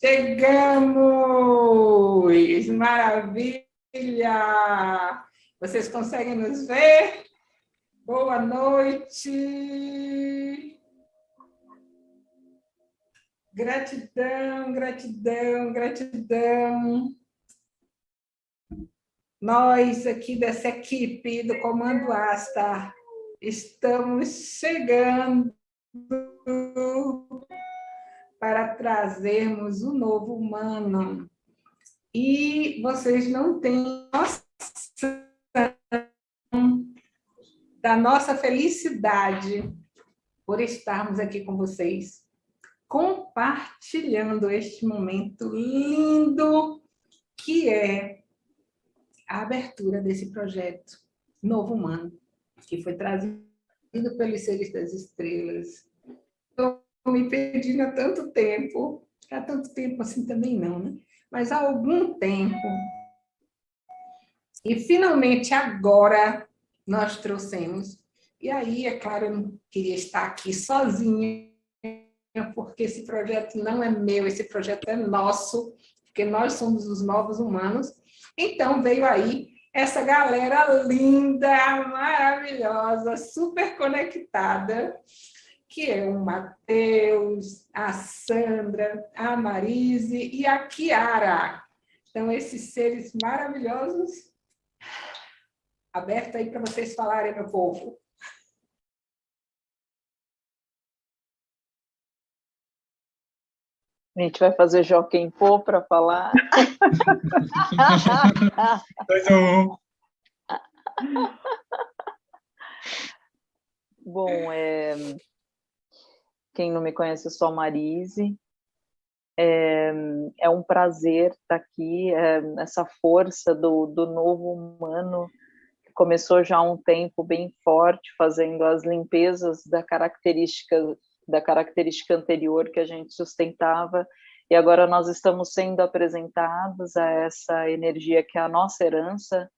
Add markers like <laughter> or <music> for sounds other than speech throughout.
Chegamos! Maravilha! Vocês conseguem nos ver? Boa noite! Gratidão, gratidão, gratidão. Nós aqui dessa equipe do Comando Asta estamos chegando para trazermos o novo humano. E vocês não têm noção da nossa felicidade por estarmos aqui com vocês, compartilhando este momento lindo que é a abertura desse projeto Novo Humano, que foi trazido pelos seres das estrelas. Me pedindo há tanto tempo, há tanto tempo assim também não, né? mas há algum tempo, e finalmente agora nós trouxemos, e aí, é claro, eu não queria estar aqui sozinha, porque esse projeto não é meu, esse projeto é nosso, porque nós somos os novos humanos, então, veio aí essa galera linda, maravilhosa, super conectada, que é o Matheus, a Sandra, a Marise e a Kiara. Então, esses seres maravilhosos, aberto aí para vocês falarem, meu povo. A gente vai fazer Joaquim Pô para falar. Dois um. Bom, é... quem não me conhece, eu sou a Marise. É, é um prazer estar aqui, é, essa força do, do novo humano, que começou já há um tempo bem forte, fazendo as limpezas da característica da característica anterior que a gente sustentava, e agora nós estamos sendo apresentados a essa energia que é a nossa herança,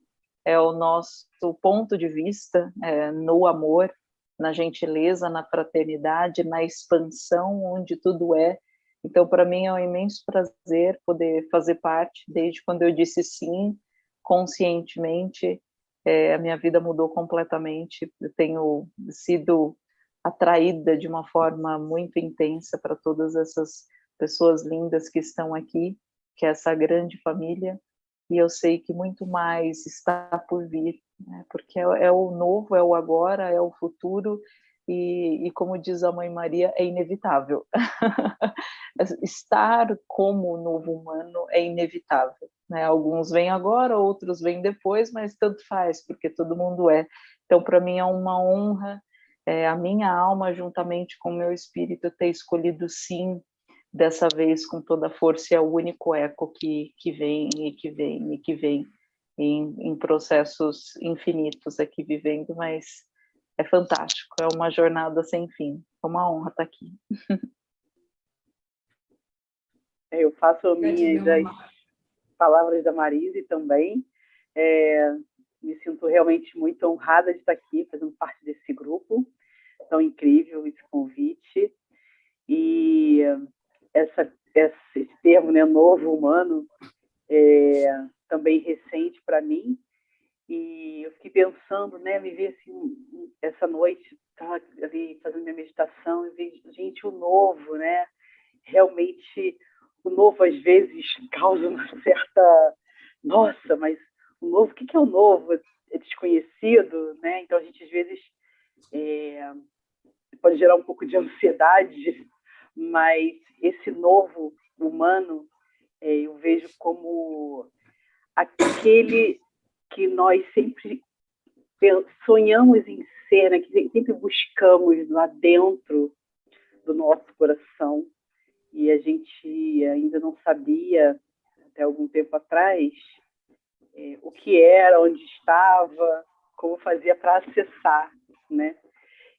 é o nosso ponto de vista é, no amor, na gentileza, na fraternidade, na expansão, onde tudo é. Então, para mim é um imenso prazer poder fazer parte, desde quando eu disse sim, conscientemente, é, a minha vida mudou completamente. Eu tenho sido atraída de uma forma muito intensa para todas essas pessoas lindas que estão aqui, que é essa grande família, e eu sei que muito mais está por vir, né? porque é, é, o novo, é o agora, é o futuro, e, e como diz a Mãe Maria, é inevitável. <laughs> Estar como novo humano é inevitável. Né? Alguns vêm agora, outros vêm depois, mas tanto faz, porque todo mundo é. Então, para mim é uma honra é, a minha alma, juntamente com o meu espírito, ter escolhido sim, dessa vez com toda a força, é o único eco que, que vem e que vem e que vem em, em processos infinitos aqui vivendo, mas é fantástico, é uma jornada sem fim, é uma honra estar aqui. É, eu faço minhas as palavras da Marise também, é, me sinto realmente muito honrada de estar aqui, fazendo parte desse grupo tão incrível, esse convite. E essa, esse termo, né, novo humano, é também recente para mim. E eu fiquei pensando, né, me vi assim, essa noite, estava ali fazendo minha meditação, e vi, gente, o novo, né? Realmente, o novo às vezes <laughs> causa uma certa. Nossa, mas o novo, o que é o novo? É desconhecido, né? Então a gente às vezes é, pode gerar um pouco de ansiedade, <laughs> mas esse novo humano é, eu vejo como aquele que nós sempre sonhamos em ser, né? que sempre buscamos lá dentro do nosso coração e a gente ainda não sabia até algum tempo atrás é, o que era, onde estava, como fazia para acessar, né?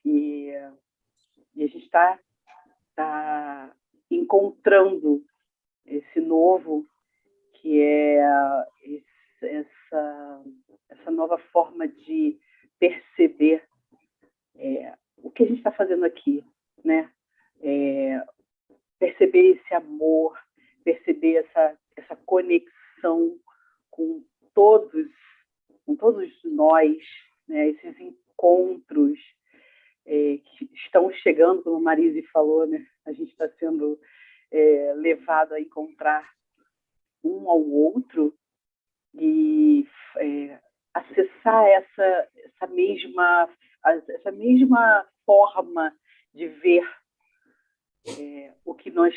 E, e a gente está tá encontrando esse novo que é essa, essa nova forma de perceber é, o que a gente está fazendo aqui, né? É, perceber esse amor, perceber essa, essa conexão com todos, com todos nós, né? esses encontros é, que estão chegando, como a Marise falou, né? a gente está sendo é, levado a encontrar um ao outro e é, acessar essa, essa, mesma, essa mesma forma de ver é, o que nós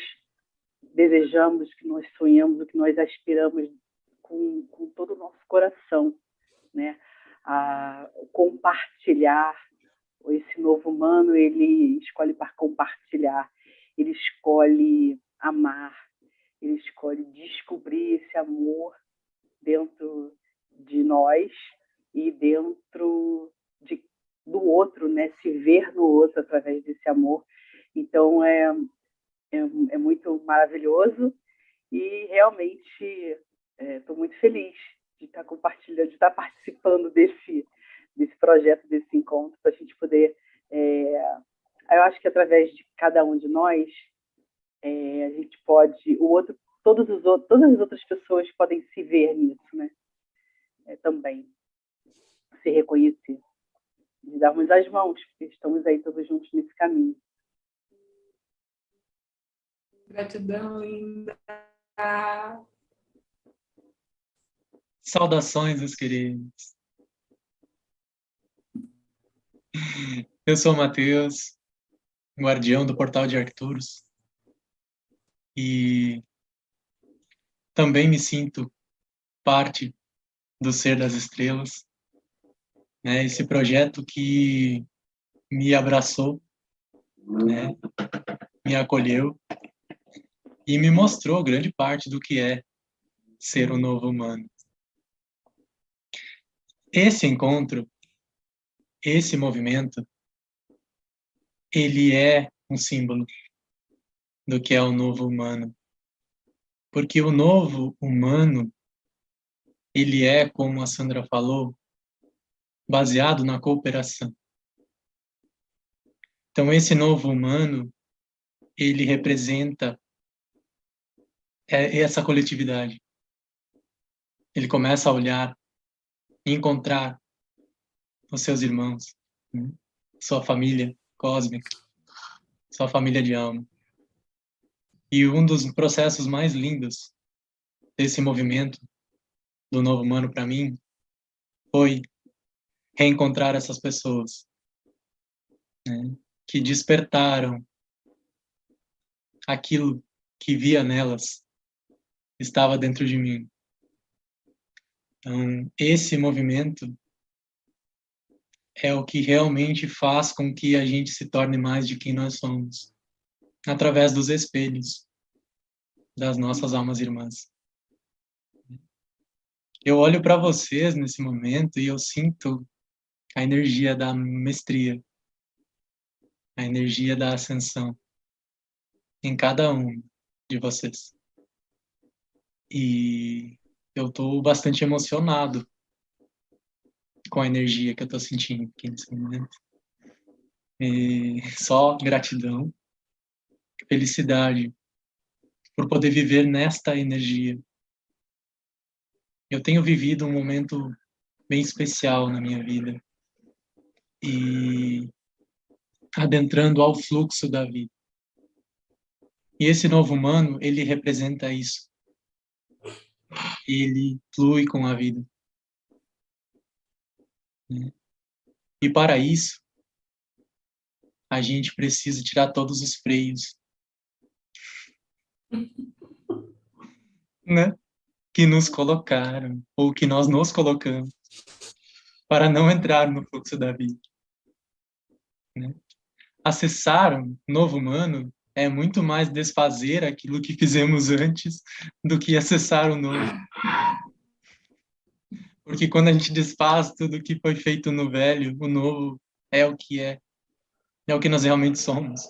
desejamos, o que nós sonhamos, o que nós aspiramos com, com todo o nosso coração, né? A compartilhar esse novo humano, ele escolhe para compartilhar, ele escolhe amar, ele escolhe descobrir esse amor dentro de nós e dentro de, do outro, né? Se ver no outro através desse amor. Então é, é, é muito maravilhoso e realmente estou é, muito feliz de estar compartilhando, de estar participando desse desse projeto, desse encontro, para a gente poder, é, eu acho que através de cada um de nós, é, a gente pode, o outro, todos os outros, todas as outras pessoas podem se ver nisso, né? É, também se reconhecer, de darmos as mãos, porque estamos aí todos juntos nesse caminho. Gratidão, linda. Saudações, meus queridos. Eu sou o Matheus, guardião do Portal de Arcturus. E também me sinto parte do Ser das Estrelas. Né? Esse projeto que me abraçou, né? me acolheu e me mostrou grande parte do que é ser um novo humano. Esse encontro, esse movimento, ele é um símbolo do que é o novo humano. Porque o novo humano, ele é, como a Sandra falou, baseado na cooperação. Então, esse novo humano, ele representa essa coletividade. Ele começa a olhar encontrar os seus irmãos, né? sua família cósmica, sua família de alma. E um dos processos mais lindos desse movimento do novo humano para mim foi reencontrar essas pessoas né? que despertaram aquilo que via nelas estava dentro de mim. Então, esse movimento é o que realmente faz com que a gente se torne mais de quem nós somos, através dos espelhos das nossas almas irmãs. Eu olho para vocês nesse momento e eu sinto a energia da mestria, a energia da ascensão em cada um de vocês. E eu estou bastante emocionado com a energia que eu estou sentindo aqui nesse momento. E só gratidão, felicidade por poder viver nesta energia. Eu tenho vivido um momento bem especial na minha vida e adentrando ao fluxo da vida. E esse novo humano, ele representa isso ele flui com a vida. E para isso, a gente precisa tirar todos os freios. <laughs> né? Que nos colocaram, ou que nós nos colocamos, para não entrar no fluxo da vida. Né? Acessar um novo humano é muito mais desfazer aquilo que fizemos antes do que acessar o novo. Porque quando a gente desfaz tudo que foi feito no velho, o novo é o que é. É o que nós realmente somos.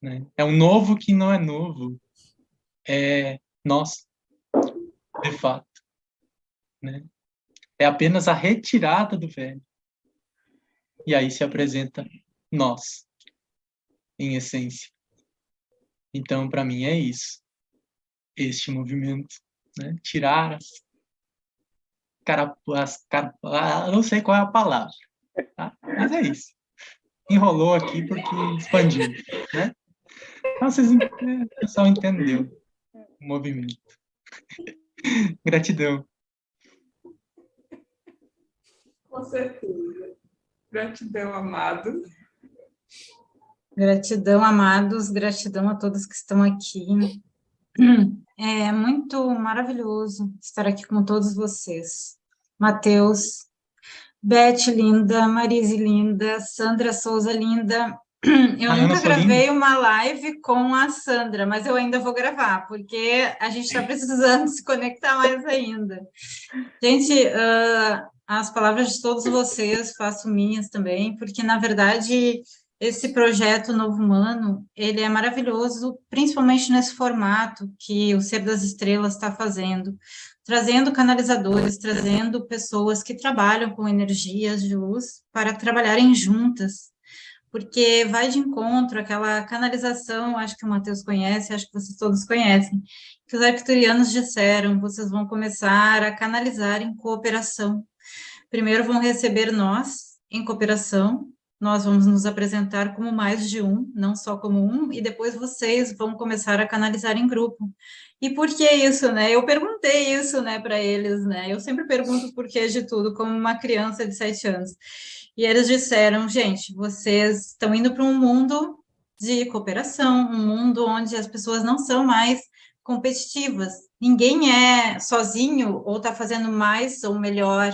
Né? É um novo que não é novo. É nós, de fato. Né? É apenas a retirada do velho. E aí se apresenta nós, em essência. Então, para mim, é isso. este movimento, né? tirar as carapuas, carapuas, não sei qual é a palavra, tá? mas é isso. Enrolou aqui porque expandiu, né? Então, vocês, o pessoal entendeu o movimento. <laughs> Gratidão. Com certeza. Gratidão, amado. Gratidão, amados, gratidão a todos que estão aqui. É muito maravilhoso estar aqui com todos vocês. Mateus, Beth linda, Marise linda, Sandra Souza linda. <clears throat> Eu ah, nunca gravei uma live com a Sandra, mas eu ainda vou gravar, porque a gente está precisando <laughs> se conectar mais ainda. Gente, uh, as palavras de todos vocês faço minhas também, porque, na verdade, esse projeto Novo Humano, ele é maravilhoso, principalmente nesse formato que o Ser das Estrelas está fazendo, trazendo canalizadores, trazendo pessoas que trabalham com energias de luz para trabalharem juntas, porque vai de encontro aquela canalização, acho que o Matheus conhece, acho que vocês todos conhecem, que os arcturianos disseram, vocês vão começar a canalizar em cooperação. Primeiro vão receber nós, em cooperação, nós vamos nos apresentar como mais de um, não só como um, e depois vocês vão começar a canalizar em grupo. E por que isso, né? Eu perguntei isso, né, para eles, né? Eu sempre pergunto por que de tudo, como uma criança de sete anos. E eles disseram, gente, vocês estão indo para um mundo de cooperação, um mundo onde as pessoas não são mais competitivas. Ninguém é sozinho ou está fazendo mais ou melhor.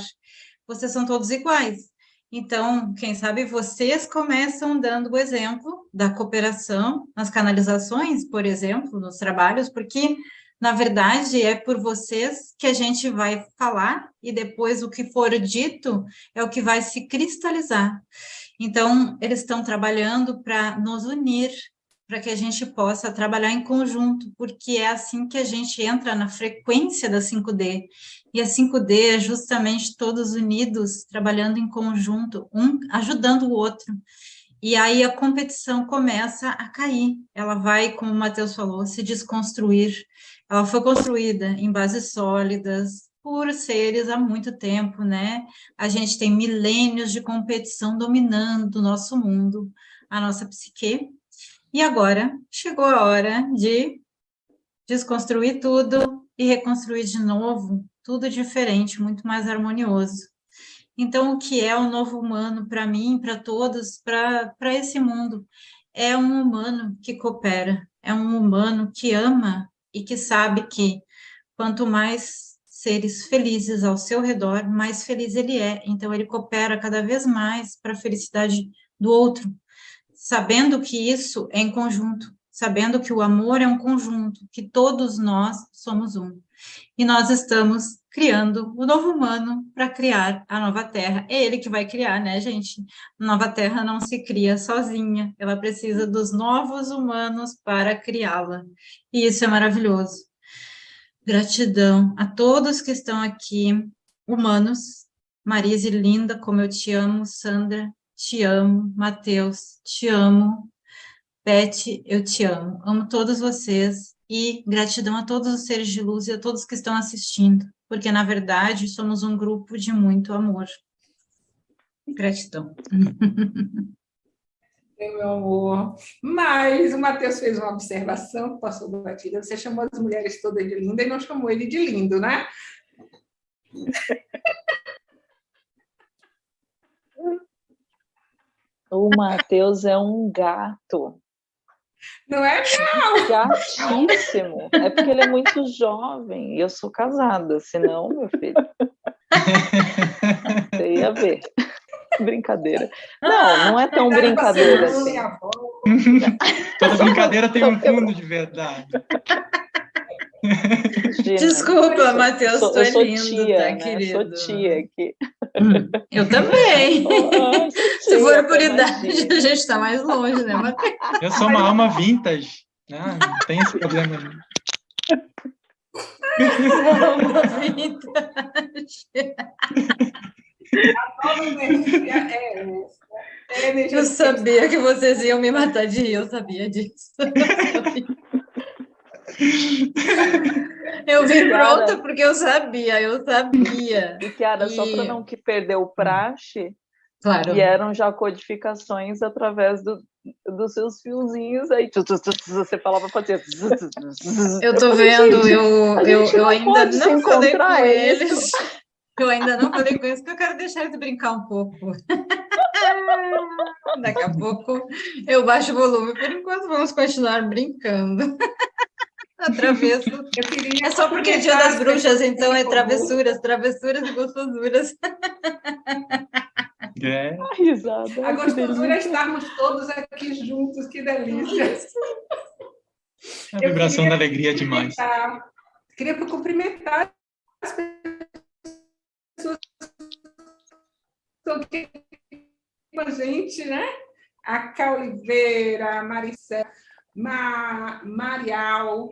Vocês são todos iguais. Então, quem sabe vocês começam dando o exemplo da cooperação nas canalizações, por exemplo, nos trabalhos, porque, na verdade, é por vocês que a gente vai falar e depois o que for dito é o que vai se cristalizar. Então, eles estão trabalhando para nos unir, para que a gente possa trabalhar em conjunto, porque é assim que a gente entra na frequência da 5D. E a 5D é justamente todos unidos, trabalhando em conjunto, um ajudando o outro. E aí a competição começa a cair. Ela vai, como o Matheus falou, se desconstruir. Ela foi construída em bases sólidas, por seres há muito tempo, né? A gente tem milênios de competição dominando o nosso mundo, a nossa psique. E agora chegou a hora de desconstruir tudo e reconstruir de novo tudo diferente, muito mais harmonioso. Então, o que é o novo humano para mim, para todos, para esse mundo? É um humano que coopera, é um humano que ama e que sabe que quanto mais seres felizes ao seu redor, mais feliz ele é. Então, ele coopera cada vez mais para a felicidade do outro, sabendo que isso é em conjunto, sabendo que o amor é um conjunto, que todos nós somos um. E nós estamos criando o novo humano para criar a nova terra. É ele que vai criar, né, gente? A nova terra não se cria sozinha, ela precisa dos novos humanos para criá-la. E isso é maravilhoso. Gratidão a todos que estão aqui, humanos. Marise, linda, como eu te amo. Sandra, te amo. Mateus, te amo. Beth, eu te amo. Amo todos vocês e gratidão a todos os seres de luz e a todos que estão assistindo, porque, na verdade, somos um grupo de muito amor. Gratidão. <laughs> Meu amor. Mas o Matheus fez uma observação que passou batida. Você chamou as mulheres todas de linda e não chamou ele de lindo, né? <laughs> O Matheus é um gato. Não é, não? Gatíssimo. É porque ele é muito jovem. E eu sou casada, senão, meu filho. Você ia ver. Brincadeira. Não, não é tão brincadeira assim. Toda brincadeira tem um <laughs> fundo de verdade. Gina, Desculpa, Matheus, tu é lindo, tia, tá, né? querido? Sou tia aqui. Hum, eu também. Oh, Se for por idade, a gente está mais longe, né, Matheus? Eu sou uma alma vintage. Ah, não tem esse problema. alma vintage. Eu sabia que vocês iam me matar de rir, eu sabia disso. Eu <laughs> vim pronta porque eu sabia, eu sabia. E Kiara, e... só para não que perder o praxe, claro. vieram já codificações através do, dos seus fiozinhos aí. Você falava para fazer. Eu tô vendo, eu, eu, eu ainda não falei com eles. Eu ainda não falei com eles, porque eu quero deixar eles brincar um pouco. <laughs> Daqui a pouco eu baixo o volume. Por enquanto, vamos continuar brincando. <laughs> A. É só porque é dia das bruxas, então é travessuras, travessuras e gostosuras. <laughs> É. A risada. A gostosura é estarmos todos aqui juntos, que delícia. A vibração da alegria é demais. Queria cumprimentar as pessoas que com a gente, né? A Cá Oliveira, a Maricel, Ma, Marial,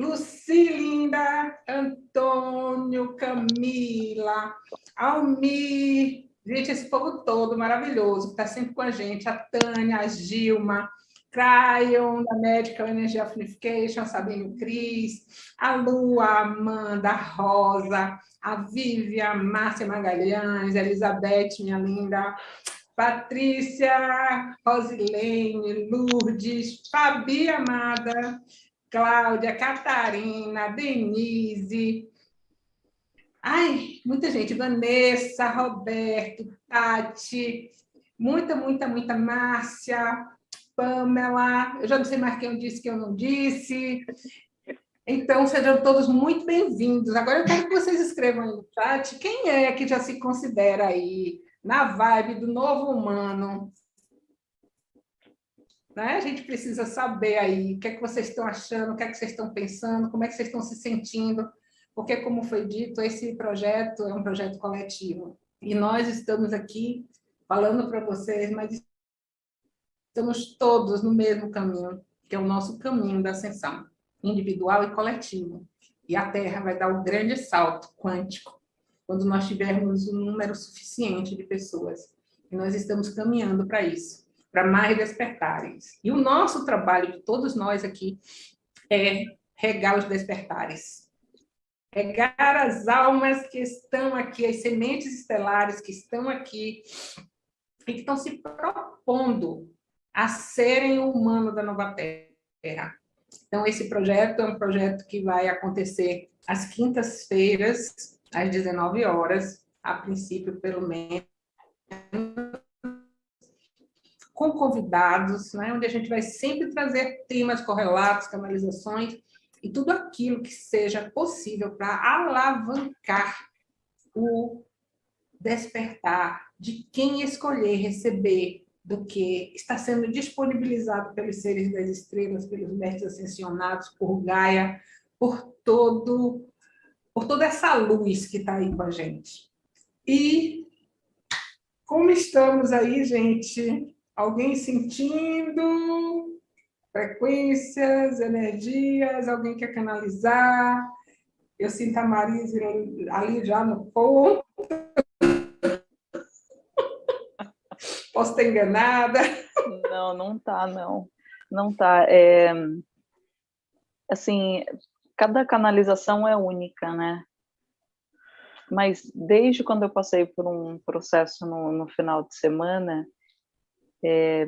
Lucilinda, Antônio, Camila, Almir, gente, esse povo todo maravilhoso, que está sempre com a gente, a Tânia, a Gilma, Cryon, da Medical Energy Unification, a Sabine Cris, a Lua, a Amanda, a Rosa, a Vívia, a Márcia Magalhães, a Elizabeth, minha linda, Patrícia, Rosilene, Lourdes, Fabi Amada, Cláudia, Catarina, Denise, ai, muita gente, Vanessa, Roberto, Tati, muita, muita, muita, Márcia, Pamela, eu já não sei mais quem eu disse que eu não disse, então, sejam todos muito bem-vindos. Agora eu quero que vocês escrevam aí no chat quem é que já se considera aí na vibe do novo humano. Né? A gente precisa saber aí o que é que vocês estão achando, o que é que vocês estão pensando, como é que vocês estão se sentindo, porque, como foi dito, esse projeto é um projeto coletivo. E nós estamos aqui falando para vocês, mas estamos todos no mesmo caminho, que é o nosso caminho da ascensão, individual e coletivo. E a Terra vai dar um grande salto quântico quando nós tivermos um número suficiente de pessoas. E nós estamos caminhando para isso, para mais despertares. E o nosso trabalho, de todos nós aqui, é regar os despertares. Regar as almas que estão aqui, as sementes estelares que estão aqui e que estão se propondo a serem o humano da nova Terra. Então, esse projeto é um projeto que vai acontecer às quintas-feiras, às 19 horas, a princípio, pelo menos, com convidados, né, onde a gente vai sempre trazer temas correlatos, canalizações, e tudo aquilo que seja possível para alavancar o despertar de quem escolher receber do que está sendo disponibilizado pelos seres das estrelas, pelos mestres ascensionados, por Gaia, por todo por toda essa luz que está aí com a gente. E como estamos aí, gente? Alguém sentindo frequências, energias? Alguém quer canalizar? Eu sinto a Marisa ali já no ponto. Posso estar enganada? Não, não tá, não. Não tá. É, assim, cada canalização é única, né? Mas desde quando eu passei por um processo no, no final de semana, é,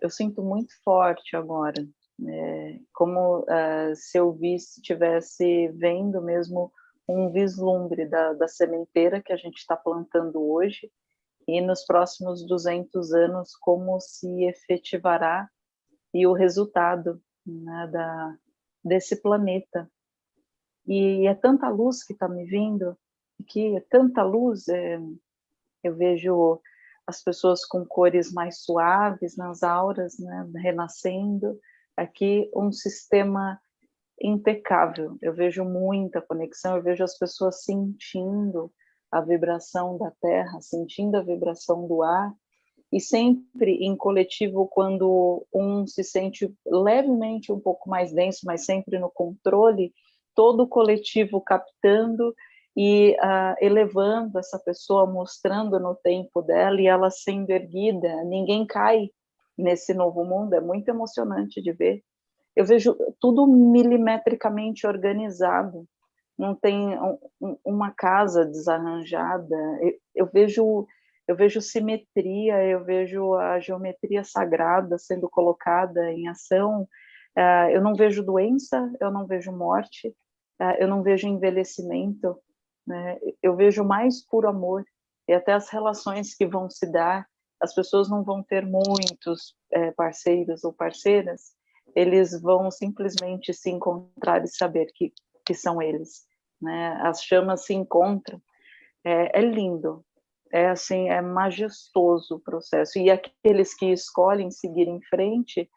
eu sinto muito forte agora, é, como uh, se eu estivesse vendo mesmo um vislumbre da, da sementeira que a gente está plantando hoje e nos próximos 200 anos como se efetivará e o resultado né, da, desse planeta. E é tanta luz que está me vindo, que é tanta luz, é, eu vejo as pessoas com cores mais suaves nas auras, né, renascendo, aqui um sistema impecável, eu vejo muita conexão, eu vejo as pessoas sentindo a vibração da terra, sentindo a vibração do ar, e sempre em coletivo, quando um se sente levemente um pouco mais denso, mas sempre no controle, todo o coletivo captando e uh, elevando essa pessoa, mostrando no tempo dela e ela sendo erguida. Ninguém cai nesse novo mundo, é muito emocionante de ver. eu vejo tudo milimetricamente organizado, não tem um, uma casa desarranjada, eu, eu, vejo eu vejo simetria, eu vejo a geometria sagrada sendo colocada em ação, uh, eu não vejo doença, eu não vejo morte, uh, eu não vejo envelhecimento, né? eu vejo mais puro amor, e até as relações que vão se dar, as pessoas não vão ter muitos é, parceiros ou parceiras, eles vão simplesmente se encontrar e saber que, que são eles. Né? As chamas se encontram. É, é lindo, é assim, é majestoso o processo. E aqueles que escolhem seguir em frente,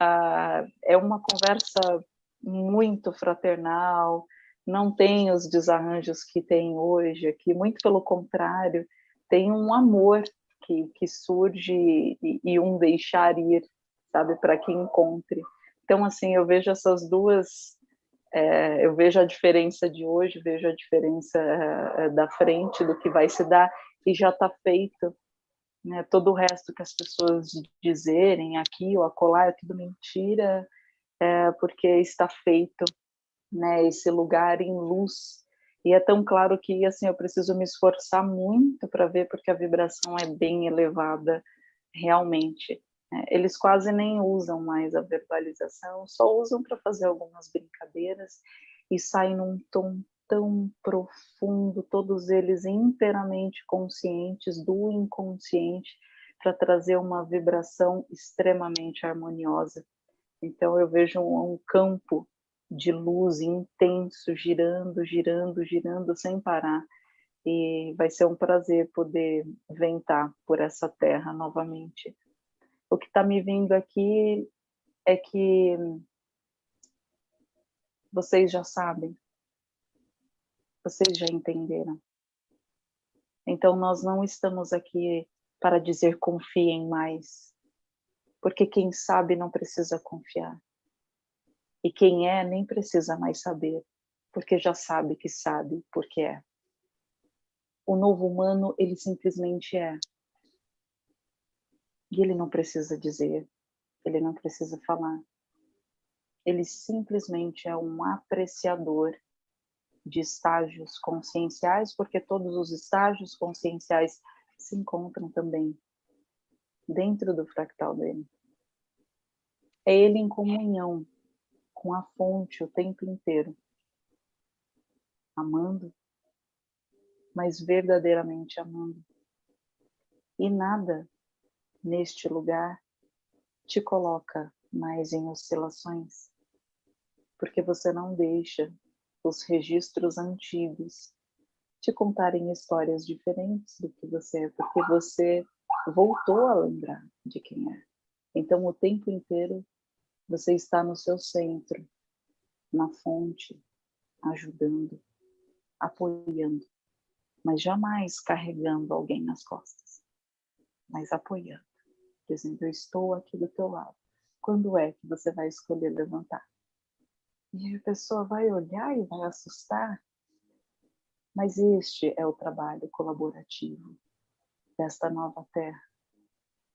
ah, é uma conversa muito fraternal, não tem os desarranjos que tem hoje aqui, muito pelo contrário, tem um amor que, que surge e, e um deixar ir, sabe, para que encontre. Então, assim, eu vejo essas duas, é, eu vejo a diferença de hoje, vejo a diferença é, da frente, do que vai se dar, e já está feito. Né? Todo o resto que as pessoas dizerem aqui ou acolá é tudo mentira, é, porque está feito, né? esse lugar em luz. E é tão claro que assim eu preciso me esforçar muito para ver, porque a vibração é bem elevada, realmente. Né? Eles quase nem usam mais a verbalização, só usam para fazer algumas brincadeiras e saem num tom tão profundo, todos eles inteiramente conscientes do inconsciente, para trazer uma vibração extremamente harmoniosa. Então eu vejo um, um campo de luz intenso, girando, girando, girando sem parar. E vai ser um prazer poder ventar por essa terra novamente o que está me vindo aqui é que vocês já sabem, vocês já entenderam. Então, nós não estamos aqui para dizer confiem mais, porque quem sabe não precisa confiar. E quem é nem precisa mais saber, porque já sabe que sabe porque é. O novo humano, ele simplesmente é. E ele não precisa dizer, ele não precisa falar. Ele simplesmente é um apreciador de estágios conscienciais, porque todos os estágios conscienciais se encontram também dentro do fractal dele. É ele em comunhão com a fonte o tempo inteiro, amando, mas verdadeiramente amando. E nada neste lugar te coloca mais em oscilações, porque você não deixa os registros antigos te contarem histórias diferentes do que você é, porque você voltou a lembrar de quem é. Então, o tempo inteiro, você está no seu centro, na fonte, ajudando, apoiando, mas jamais carregando alguém nas costas, mas apoiando dizendo, eu estou aqui do teu lado. Quando é que você vai escolher levantar? E a pessoa vai olhar e vai assustar. Mas este é o trabalho colaborativo desta nova terra.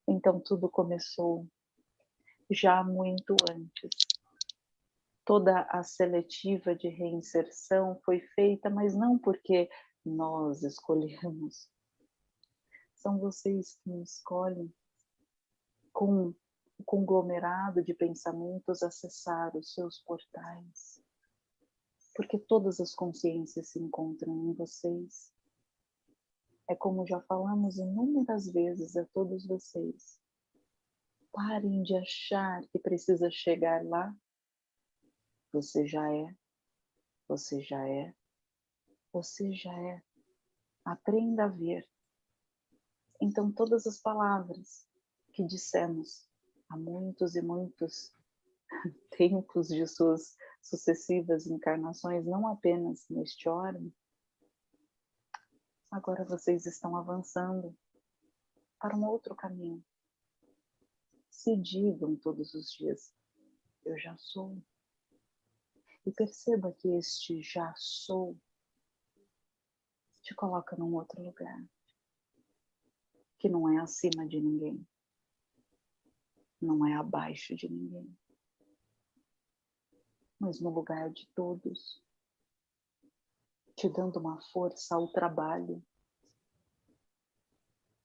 Então tudo começou já muito antes. Toda a seletiva de reinserção foi feita, mas não porque nós escolhemos. São vocês que escolhem com o conglomerado de pensamentos acessar os seus portais. Porque todas as consciências se encontram em vocês. É como já falamos inúmeras vezes a todos vocês. Parem de achar que precisa chegar lá. Você já é, você já é, você já é. Aprenda a ver. Então, todas as palavras que dissemos há muitos e muitos <laughs> tempos de suas sucessivas encarnações, não apenas neste órgão, agora vocês estão avançando para um outro caminho. Se digam todos os dias, eu já sou. E perceba que este já sou te coloca num outro lugar, que não é acima de ninguém não é abaixo de ninguém. mas no lugar de todos, te dando uma força ao trabalho,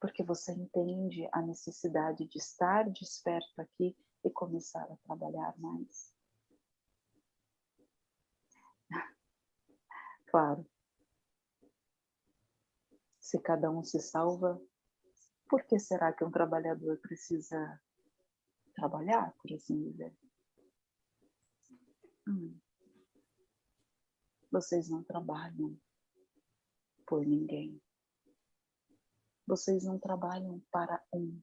porque você entende a necessidade de estar desperto aqui e começar a trabalhar mais. <laughs> Claro, se cada um se salva, por que será que um trabalhador precisa trabalhar, por assim dizer? Hum. Vocês não trabalham por ninguém. Vocês não trabalham para um.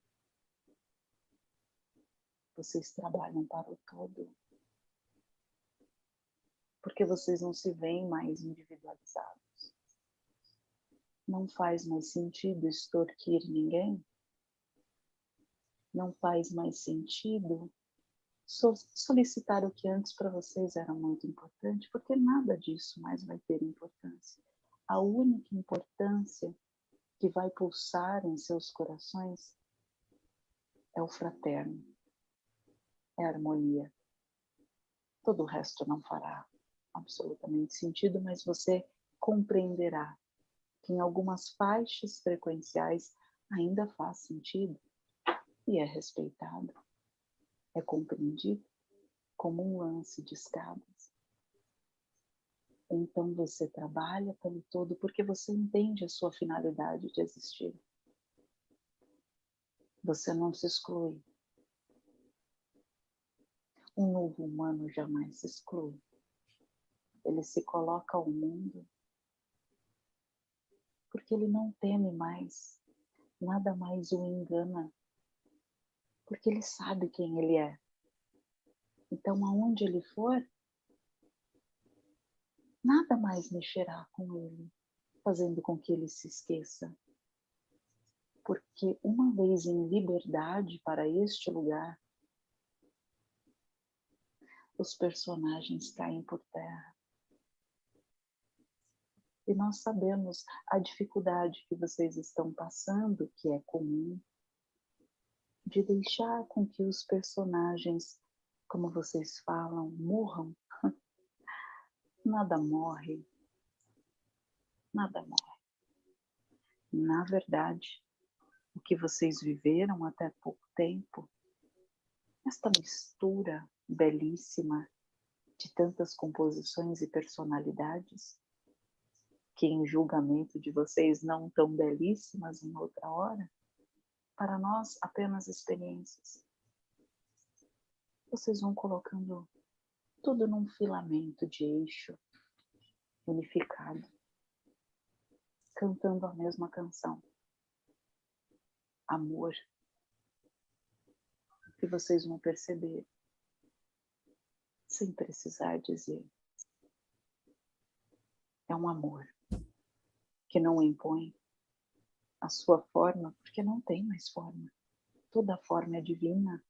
Vocês trabalham para o todo. Porque vocês não se veem mais individualizados. Não faz mais sentido extorquir ninguém. Não faz mais sentido solicitar o que antes para vocês era muito importante, porque nada disso mais vai ter importância. A única importância que vai pulsar em seus corações é o fraterno, é a harmonia. Todo o resto não fará absolutamente sentido, mas você compreenderá que em algumas faixas frequenciais ainda faz sentido e é respeitado, é compreendido como um lance de escadas. Então você trabalha pelo todo porque você entende a sua finalidade de existir. Você não se exclui. Um novo humano jamais se exclui. Ele se coloca ao mundo porque ele não teme mais, nada mais o engana, porque ele sabe quem ele é. Então, aonde ele for, nada mais mexerá com ele, fazendo com que ele se esqueça. Porque uma vez em liberdade para este lugar, os personagens caem por terra. E nós sabemos a dificuldade que vocês estão passando, que é comum, de deixar com que os personagens, como vocês falam, morram nada morre. Nada morre. Na verdade, o que vocês viveram até pouco tempo, esta mistura belíssima de tantas composições e personalidades, que em julgamento de vocês não tão belíssimas em outra hora, para nós apenas experiências. Vocês vão colocando tudo num filamento de eixo unificado, cantando a mesma canção. Amor. Que vocês vão perceber, sem precisar dizer. É um amor que não impõe a sua forma, porque não tem mais forma. Toda forma é divina,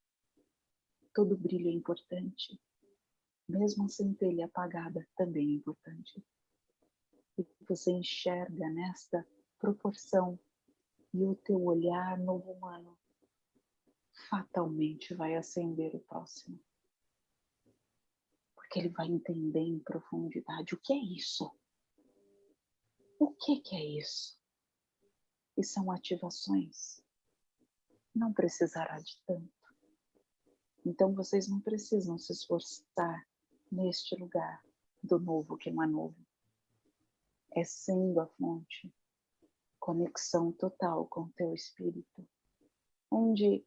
todo brilho é importante mesmo a centelha apagada também é importante. E você enxerga nesta proporção e o teu olhar novo humano fatalmente vai acender o próximo. Porque ele vai entender em profundidade o que é isso. O que, que é isso? E são ativações. Não precisará de tanto. Então vocês não precisam se esforçar neste lugar do novo que não é novo. É sendo a fonte, conexão total com o teu espírito, onde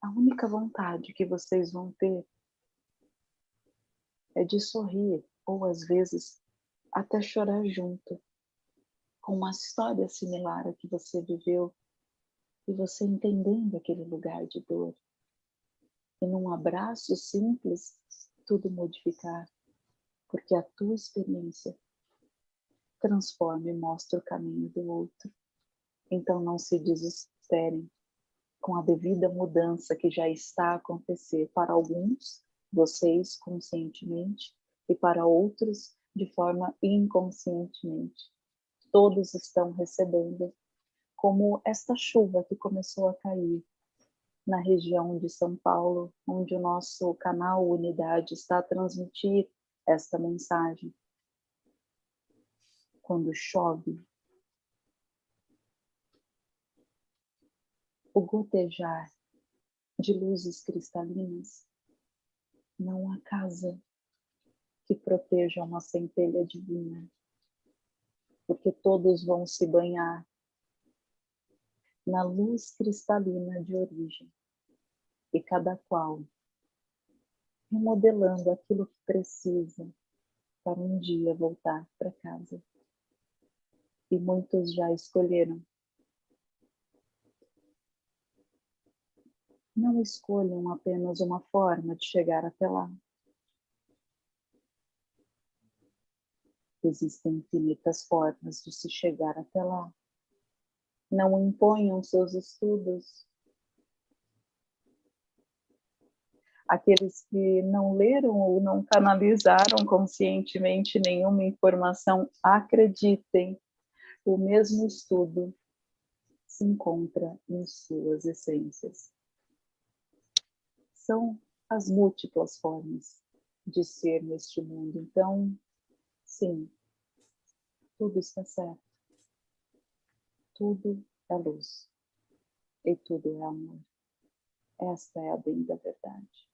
a única vontade que vocês vão ter é de sorrir, ou às vezes até chorar junto, com uma história similar à que você viveu e você entendendo aquele lugar de dor. E num abraço simples, tudo modificar, porque a tua experiência transforma e mostra o caminho do outro. Então não se desesperem com a devida mudança que já está a acontecer para alguns, vocês conscientemente, e para outros de forma inconscientemente. Todos estão recebendo como esta chuva que começou a cair na região de São Paulo, onde o nosso canal Unidade está a transmitir esta mensagem. Quando chove, o gotejar de luzes cristalinas não há casa que proteja uma centelha divina, porque todos vão se banhar na luz cristalina de origem, e cada qual remodelando aquilo que precisa para um dia voltar para casa. E muitos já escolheram. Não escolham apenas uma forma de chegar até lá. Existem infinitas formas de se chegar até lá. Não imponham seus estudos. Aqueles que não leram ou não canalizaram conscientemente nenhuma informação, acreditem, o mesmo estudo se encontra em suas essências. São as múltiplas formas de ser neste mundo. Então, sim, tudo está certo tudo é luz e tudo é amor. Esta é a bem da verdade.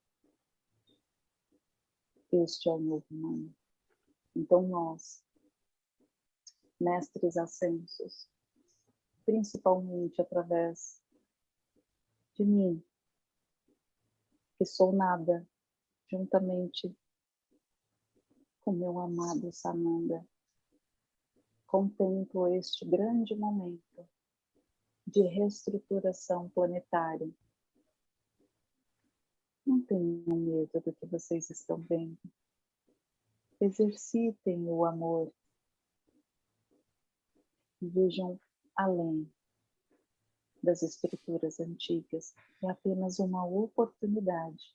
Este é o novo mundo. Então nós, mestres ascensos, principalmente através de mim, que sou nada, juntamente com meu amado Sananda, contemplo este grande momento de reestruturação planetária. Não tenham medo do que vocês estão vendo. Exercitem o amor. Vejam além das estruturas antigas. É apenas uma oportunidade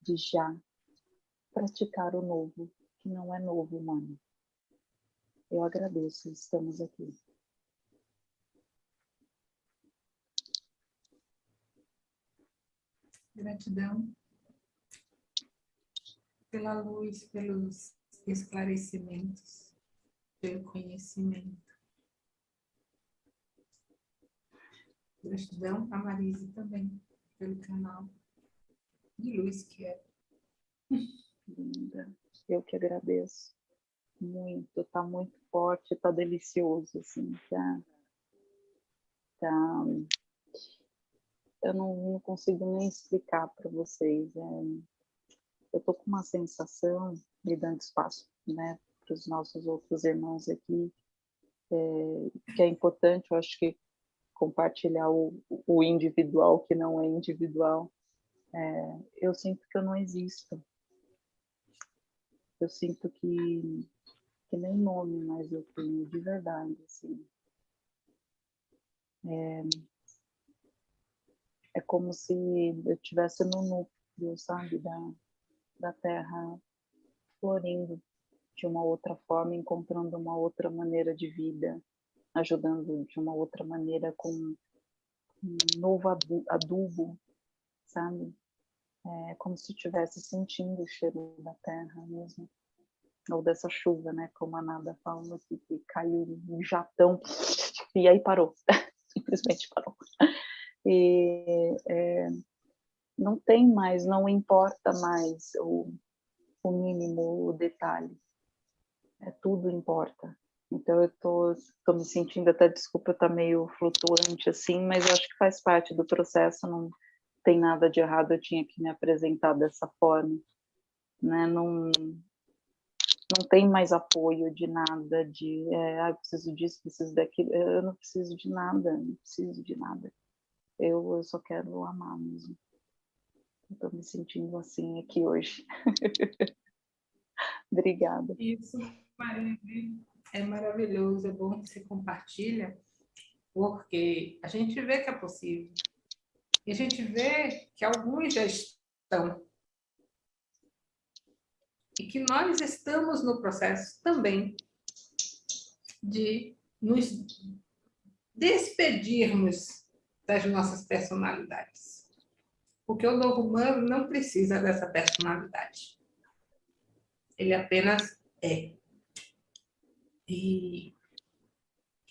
de já praticar o novo, que não é novo, mano. Eu agradeço, estamos aqui. Gratidão pela luz, pelos esclarecimentos, pelo conhecimento. Gratidão a Marise também, pelo canal de luz que é. Linda, eu que agradeço muito, tá muito forte, tá delicioso, assim, tá, tá eu não, não consigo nem explicar para vocês, é, eu tô com uma sensação, me dando espaço, né, para os nossos outros irmãos aqui, é, que é importante, eu acho que compartilhar o, o individual que não é individual, é, eu sinto que eu não existo, eu sinto que que nem nome mais eu tenho, de verdade, assim. É, é como se eu estivesse no núcleo, sabe, da, da terra florindo de uma outra forma, encontrando uma outra maneira de vida, ajudando de uma outra maneira com um novo adubo, sabe? É como se estivesse sentindo o cheiro da terra mesmo ou dessa chuva, né? Como a Nada falou aqui, que caiu um jatão e aí parou, <laughs> simplesmente parou. E é, não tem mais, não importa mais o, o mínimo, o detalhe. É, tudo importa. Então eu tô, tô me sentindo até, desculpa, tá meio flutuante assim, mas eu acho que faz parte do processo, não tem nada de errado, eu tinha que me apresentar dessa forma, né? Não, não tem mais apoio de nada, de é, ah, preciso disso, preciso daquilo, eu não preciso de nada, não preciso de nada. Eu, eu só quero amar mesmo. Estou me sentindo assim aqui hoje. <laughs> Obrigada. Isso, é maravilhoso, é bom que você compartilha, porque a gente vê que é possível. E a gente vê que alguns já estão e que nós estamos no processo também de nos despedirmos das nossas personalidades. Porque o novo humano não precisa dessa personalidade. Ele apenas é. E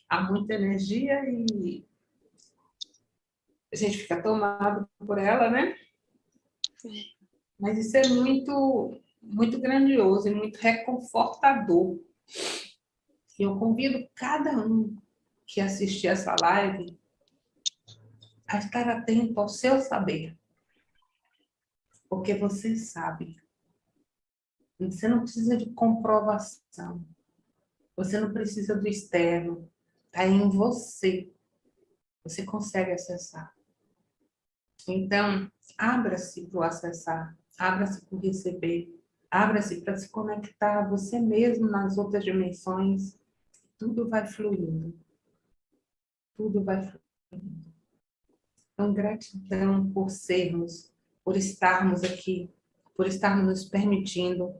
há muita energia e a gente fica tomado por ela, né? Mas isso é muito, muito grandioso e muito reconfortador. E eu convido cada um que assistir essa live a estar atento ao seu saber. Porque você sabe. Você não precisa de comprovação. Você não precisa do externo. Está em você. Você consegue acessar. Então, abra-se para acessar. Abra-se para receber. Abra-se para se conectar a você mesmo nas outras dimensões. Tudo vai fluindo. Tudo vai fluindo. Então, gratidão por sermos, por estarmos aqui, por estarmos nos permitindo,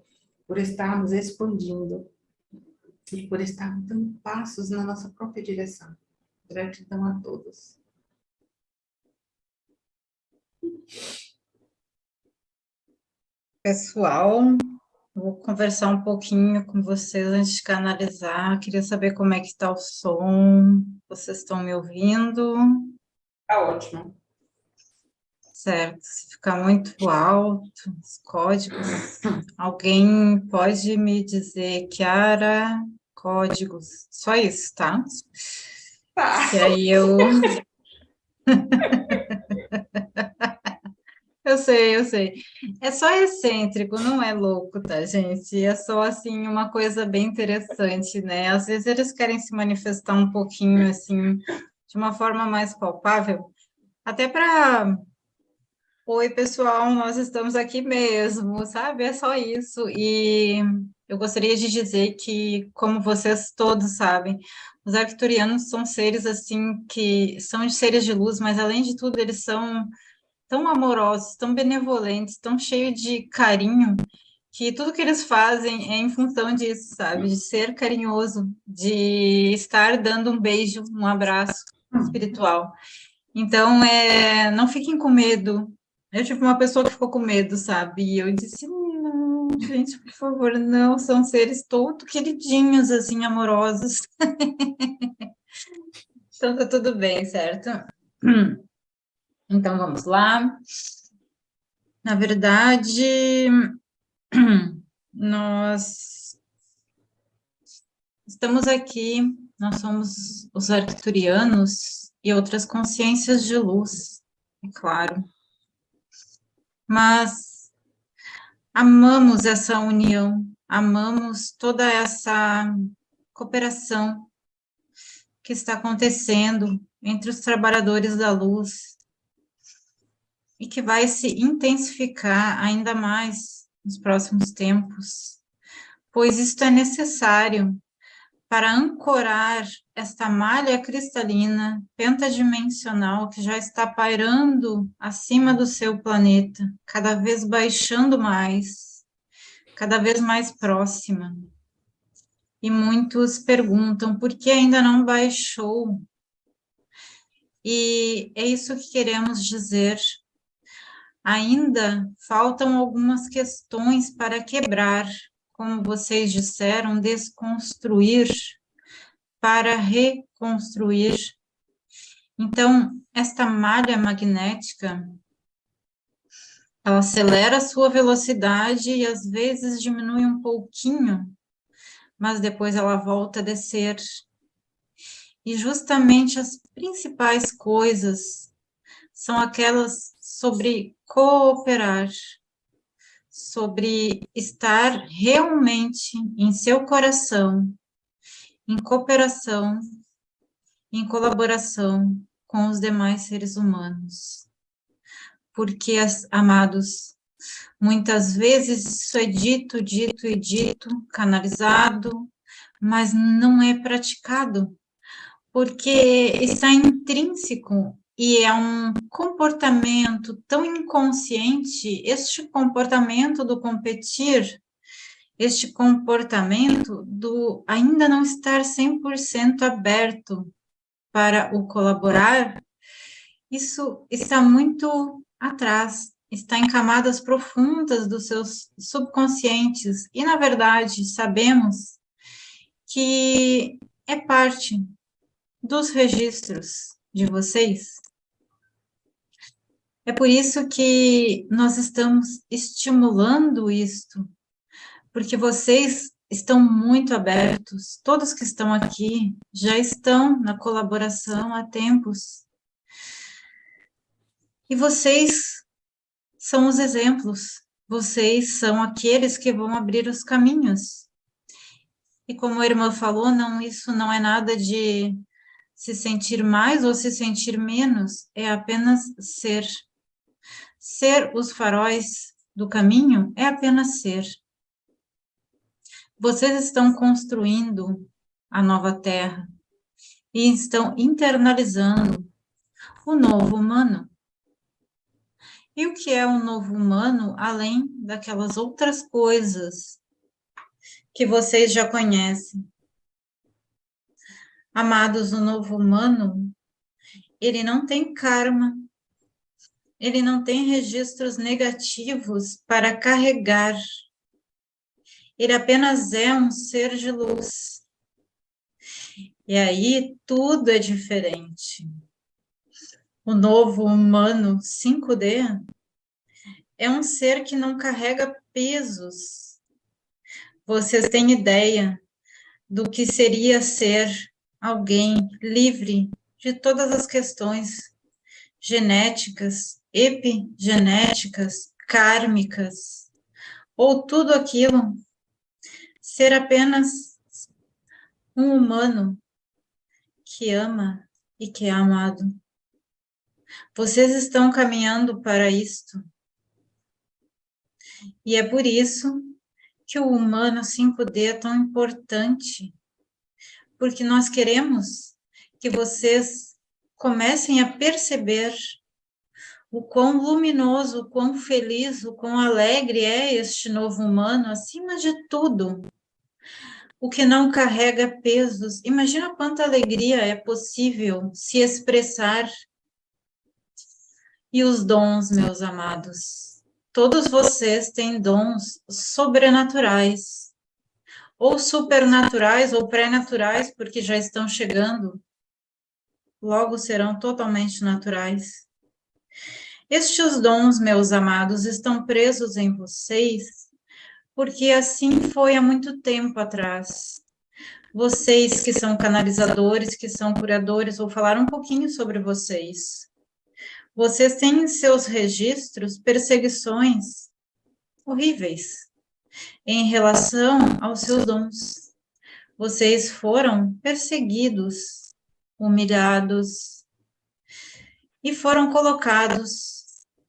por estarmos expandindo e por estarmos dando passos na nossa própria direção. Gratidão a todos. Pessoal, vou conversar um pouquinho com vocês antes de canalizar. Queria saber como é que está o som. Vocês estão me ouvindo? Está ótimo. Certo, se ficar muito alto, os códigos, alguém pode me dizer, Kiara, códigos, só isso, tá? Tá. E aí eu... <laughs> Eu sei, eu sei. É só excêntrico, não é louco, tá, gente? É só, assim, uma coisa bem interessante, né? Às vezes eles querem se manifestar um pouquinho, assim, de uma forma mais palpável, até para... Oi, pessoal, nós estamos aqui mesmo, sabe? É só isso. E eu gostaria de dizer que, como vocês todos sabem, os arcturianos são seres, assim, que são seres de luz, mas, além de tudo, eles são tão amorosos, tão benevolentes, tão cheios de carinho, que tudo que eles fazem é em função disso, sabe? De ser carinhoso, de estar dando um beijo, um abraço espiritual. Então, é, não fiquem com medo. Eu tive uma pessoa que ficou com medo, sabe? E eu disse, não, gente, por favor, não. São seres todos queridinhos, assim, amorosos. <laughs> então, tá tudo bem, certo? <clears throat> Então, vamos lá. Na verdade, <clears throat> nós estamos aqui, nós somos os arcturianos e outras consciências de luz, é claro. Mas amamos essa união, amamos toda essa cooperação que está acontecendo entre os trabalhadores da luz e que vai se intensificar ainda mais nos próximos tempos, pois isto é necessário para ancorar esta malha cristalina pentadimensional que já está pairando acima do seu planeta, cada vez baixando mais, cada vez mais próxima. E muitos perguntam por que ainda não baixou. E é isso que queremos dizer ainda faltam algumas questões para quebrar, como vocês disseram, desconstruir para reconstruir. Então, esta malha magnética, ela acelera a sua velocidade e às vezes diminui um pouquinho, mas depois ela volta a descer. E justamente as principais coisas são aquelas sobre cooperar, sobre estar realmente em seu coração, em cooperação, em colaboração com os demais seres humanos. Porque, amados, muitas vezes isso é dito, dito e dito, canalizado, mas não é praticado, porque está intrínseco e é um comportamento tão inconsciente, este comportamento do competir, este comportamento do ainda não estar 100% aberto para o colaborar, isso está muito atrás, está em camadas profundas dos seus subconscientes, e, na verdade, sabemos que é parte dos registros de vocês. É por isso que nós estamos estimulando isto, porque vocês estão muito abertos, todos que estão aqui já estão na colaboração há tempos. E vocês são os exemplos, vocês são aqueles que vão abrir os caminhos. E como a irmã falou, não, isso não é nada de se sentir mais ou se sentir menos, é apenas ser. Ser os faróis do caminho é apenas ser. Vocês estão construindo a nova terra e estão internalizando o novo humano. E o que é um novo humano, além daquelas outras coisas que vocês já conhecem? Amados, o novo humano, ele não tem karma, ele não tem registros negativos para carregar ele apenas é um ser de luz. E aí tudo é diferente. O novo humano 5D é um ser que não carrega pesos. Vocês têm ideia do que seria ser alguém livre de todas as questões genéticas, epigenéticas, kármicas, ou tudo aquilo ser apenas um humano que ama e que é amado. Vocês estão caminhando para isto. E é por isso que o humano 5D é tão importante, porque nós queremos que vocês comecem a perceber o quão luminoso, o quão feliz, o quão alegre é este novo humano, acima de tudo, o que não carrega pesos. Imagina quanta alegria é possível se expressar. E os dons, meus amados. Todos vocês têm dons sobrenaturais, ou supernaturais, ou pré-naturais, porque já estão chegando. Logo serão totalmente naturais. Estes dons, meus amados, estão presos em vocês porque assim foi há muito tempo atrás. Vocês que são canalizadores, que são curadores, vou falar um pouquinho sobre vocês. Vocês têm em seus registros perseguições horríveis em relação aos seus dons. Vocês foram perseguidos, humilhados e foram colocados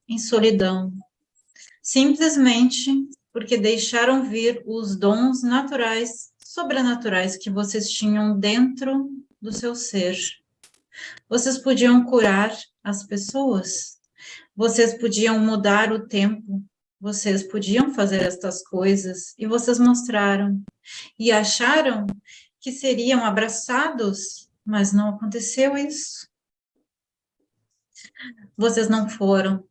em solidão, simplesmente porque deixaram vir os dons naturais, sobrenaturais que vocês tinham dentro do seu ser. Vocês podiam curar as pessoas, vocês podiam mudar o tempo, vocês podiam fazer estas coisas e vocês mostraram. E acharam que seriam abraçados, mas não aconteceu isso. Vocês não foram.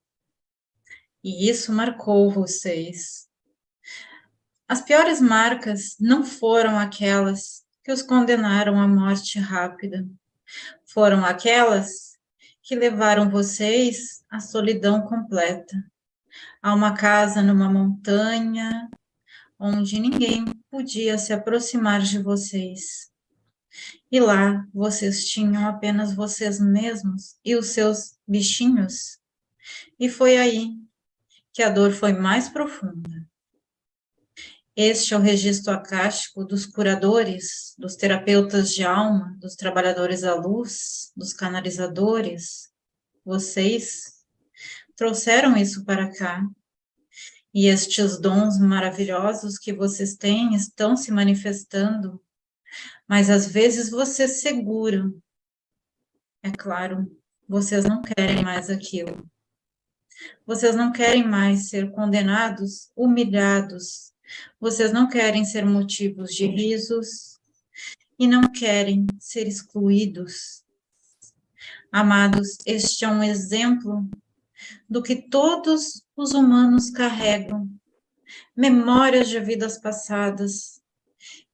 E isso marcou vocês. As piores marcas não foram aquelas que os condenaram à morte rápida, foram aquelas que levaram vocês à solidão completa, a uma casa numa montanha, onde ninguém podia se aproximar de vocês. E lá vocês tinham apenas vocês mesmos e os seus bichinhos. E foi aí que a dor foi mais profunda. Este é o registro acástico dos curadores, dos terapeutas de alma, dos trabalhadores da luz, dos canalizadores. Vocês trouxeram isso para cá. E estes dons maravilhosos que vocês têm estão se manifestando, mas às vezes vocês seguram. É claro, vocês não querem mais aquilo. Vocês não querem mais ser condenados, humilhados, vocês não querem ser motivos de risos e não querem ser excluídos. Amados, este é um exemplo do que todos os humanos carregam, memórias de vidas passadas,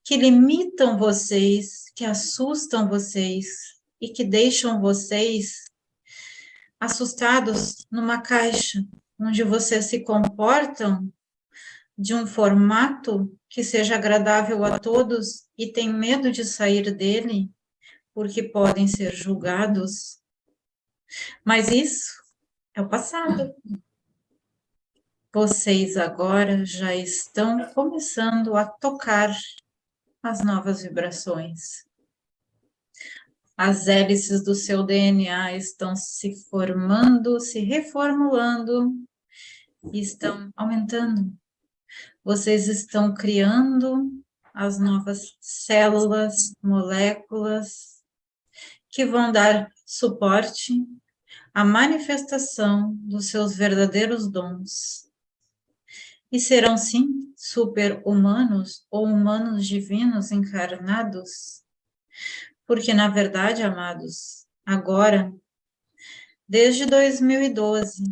que limitam vocês, que assustam vocês e que deixam vocês assustados numa caixa, onde vocês se comportam de um formato que seja agradável a todos e têm medo de sair dele, porque podem ser julgados. Mas isso é o passado. Vocês agora já estão começando a tocar as novas vibrações. As hélices do seu DNA estão se formando, se reformulando e estão aumentando. Vocês estão criando as novas células, moléculas, que vão dar suporte à manifestação dos seus verdadeiros dons e serão sim super-humanos ou humanos divinos encarnados? Porque, na verdade, amados, agora, desde 2012,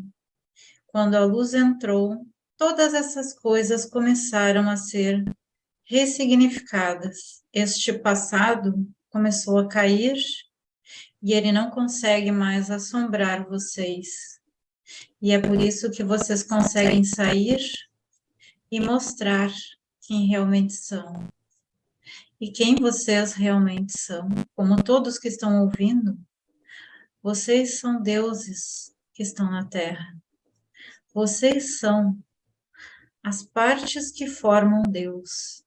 quando a luz entrou, todas essas coisas começaram a ser ressignificadas. Este passado começou a cair e ele não consegue mais assombrar vocês. E é por isso que vocês conseguem sair e mostrar quem realmente são. E quem vocês realmente são, como todos que estão ouvindo, vocês são deuses que estão na Terra. Vocês são as partes que formam Deus.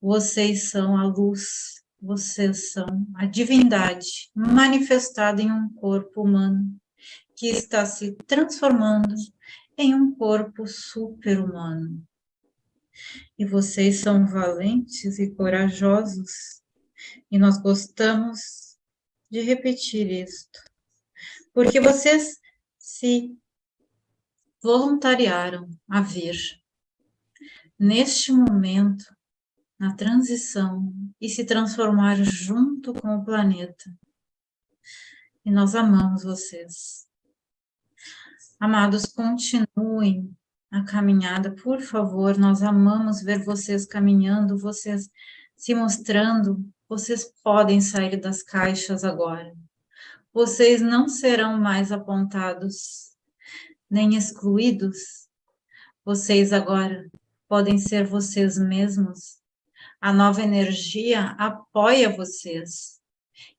Vocês são a luz, vocês são a divindade manifestada em um corpo humano que está se transformando em um corpo super-humano. E vocês são valentes e corajosos, e nós gostamos de repetir isto, porque vocês se voluntariaram a vir neste momento, na transição, e se transformar junto com o planeta. E nós amamos vocês. Amados, continuem a caminhada, por favor, nós amamos ver vocês caminhando, vocês se mostrando, vocês podem sair das caixas agora. Vocês não serão mais apontados, nem excluídos. Vocês agora podem ser vocês mesmos. A nova energia apoia vocês.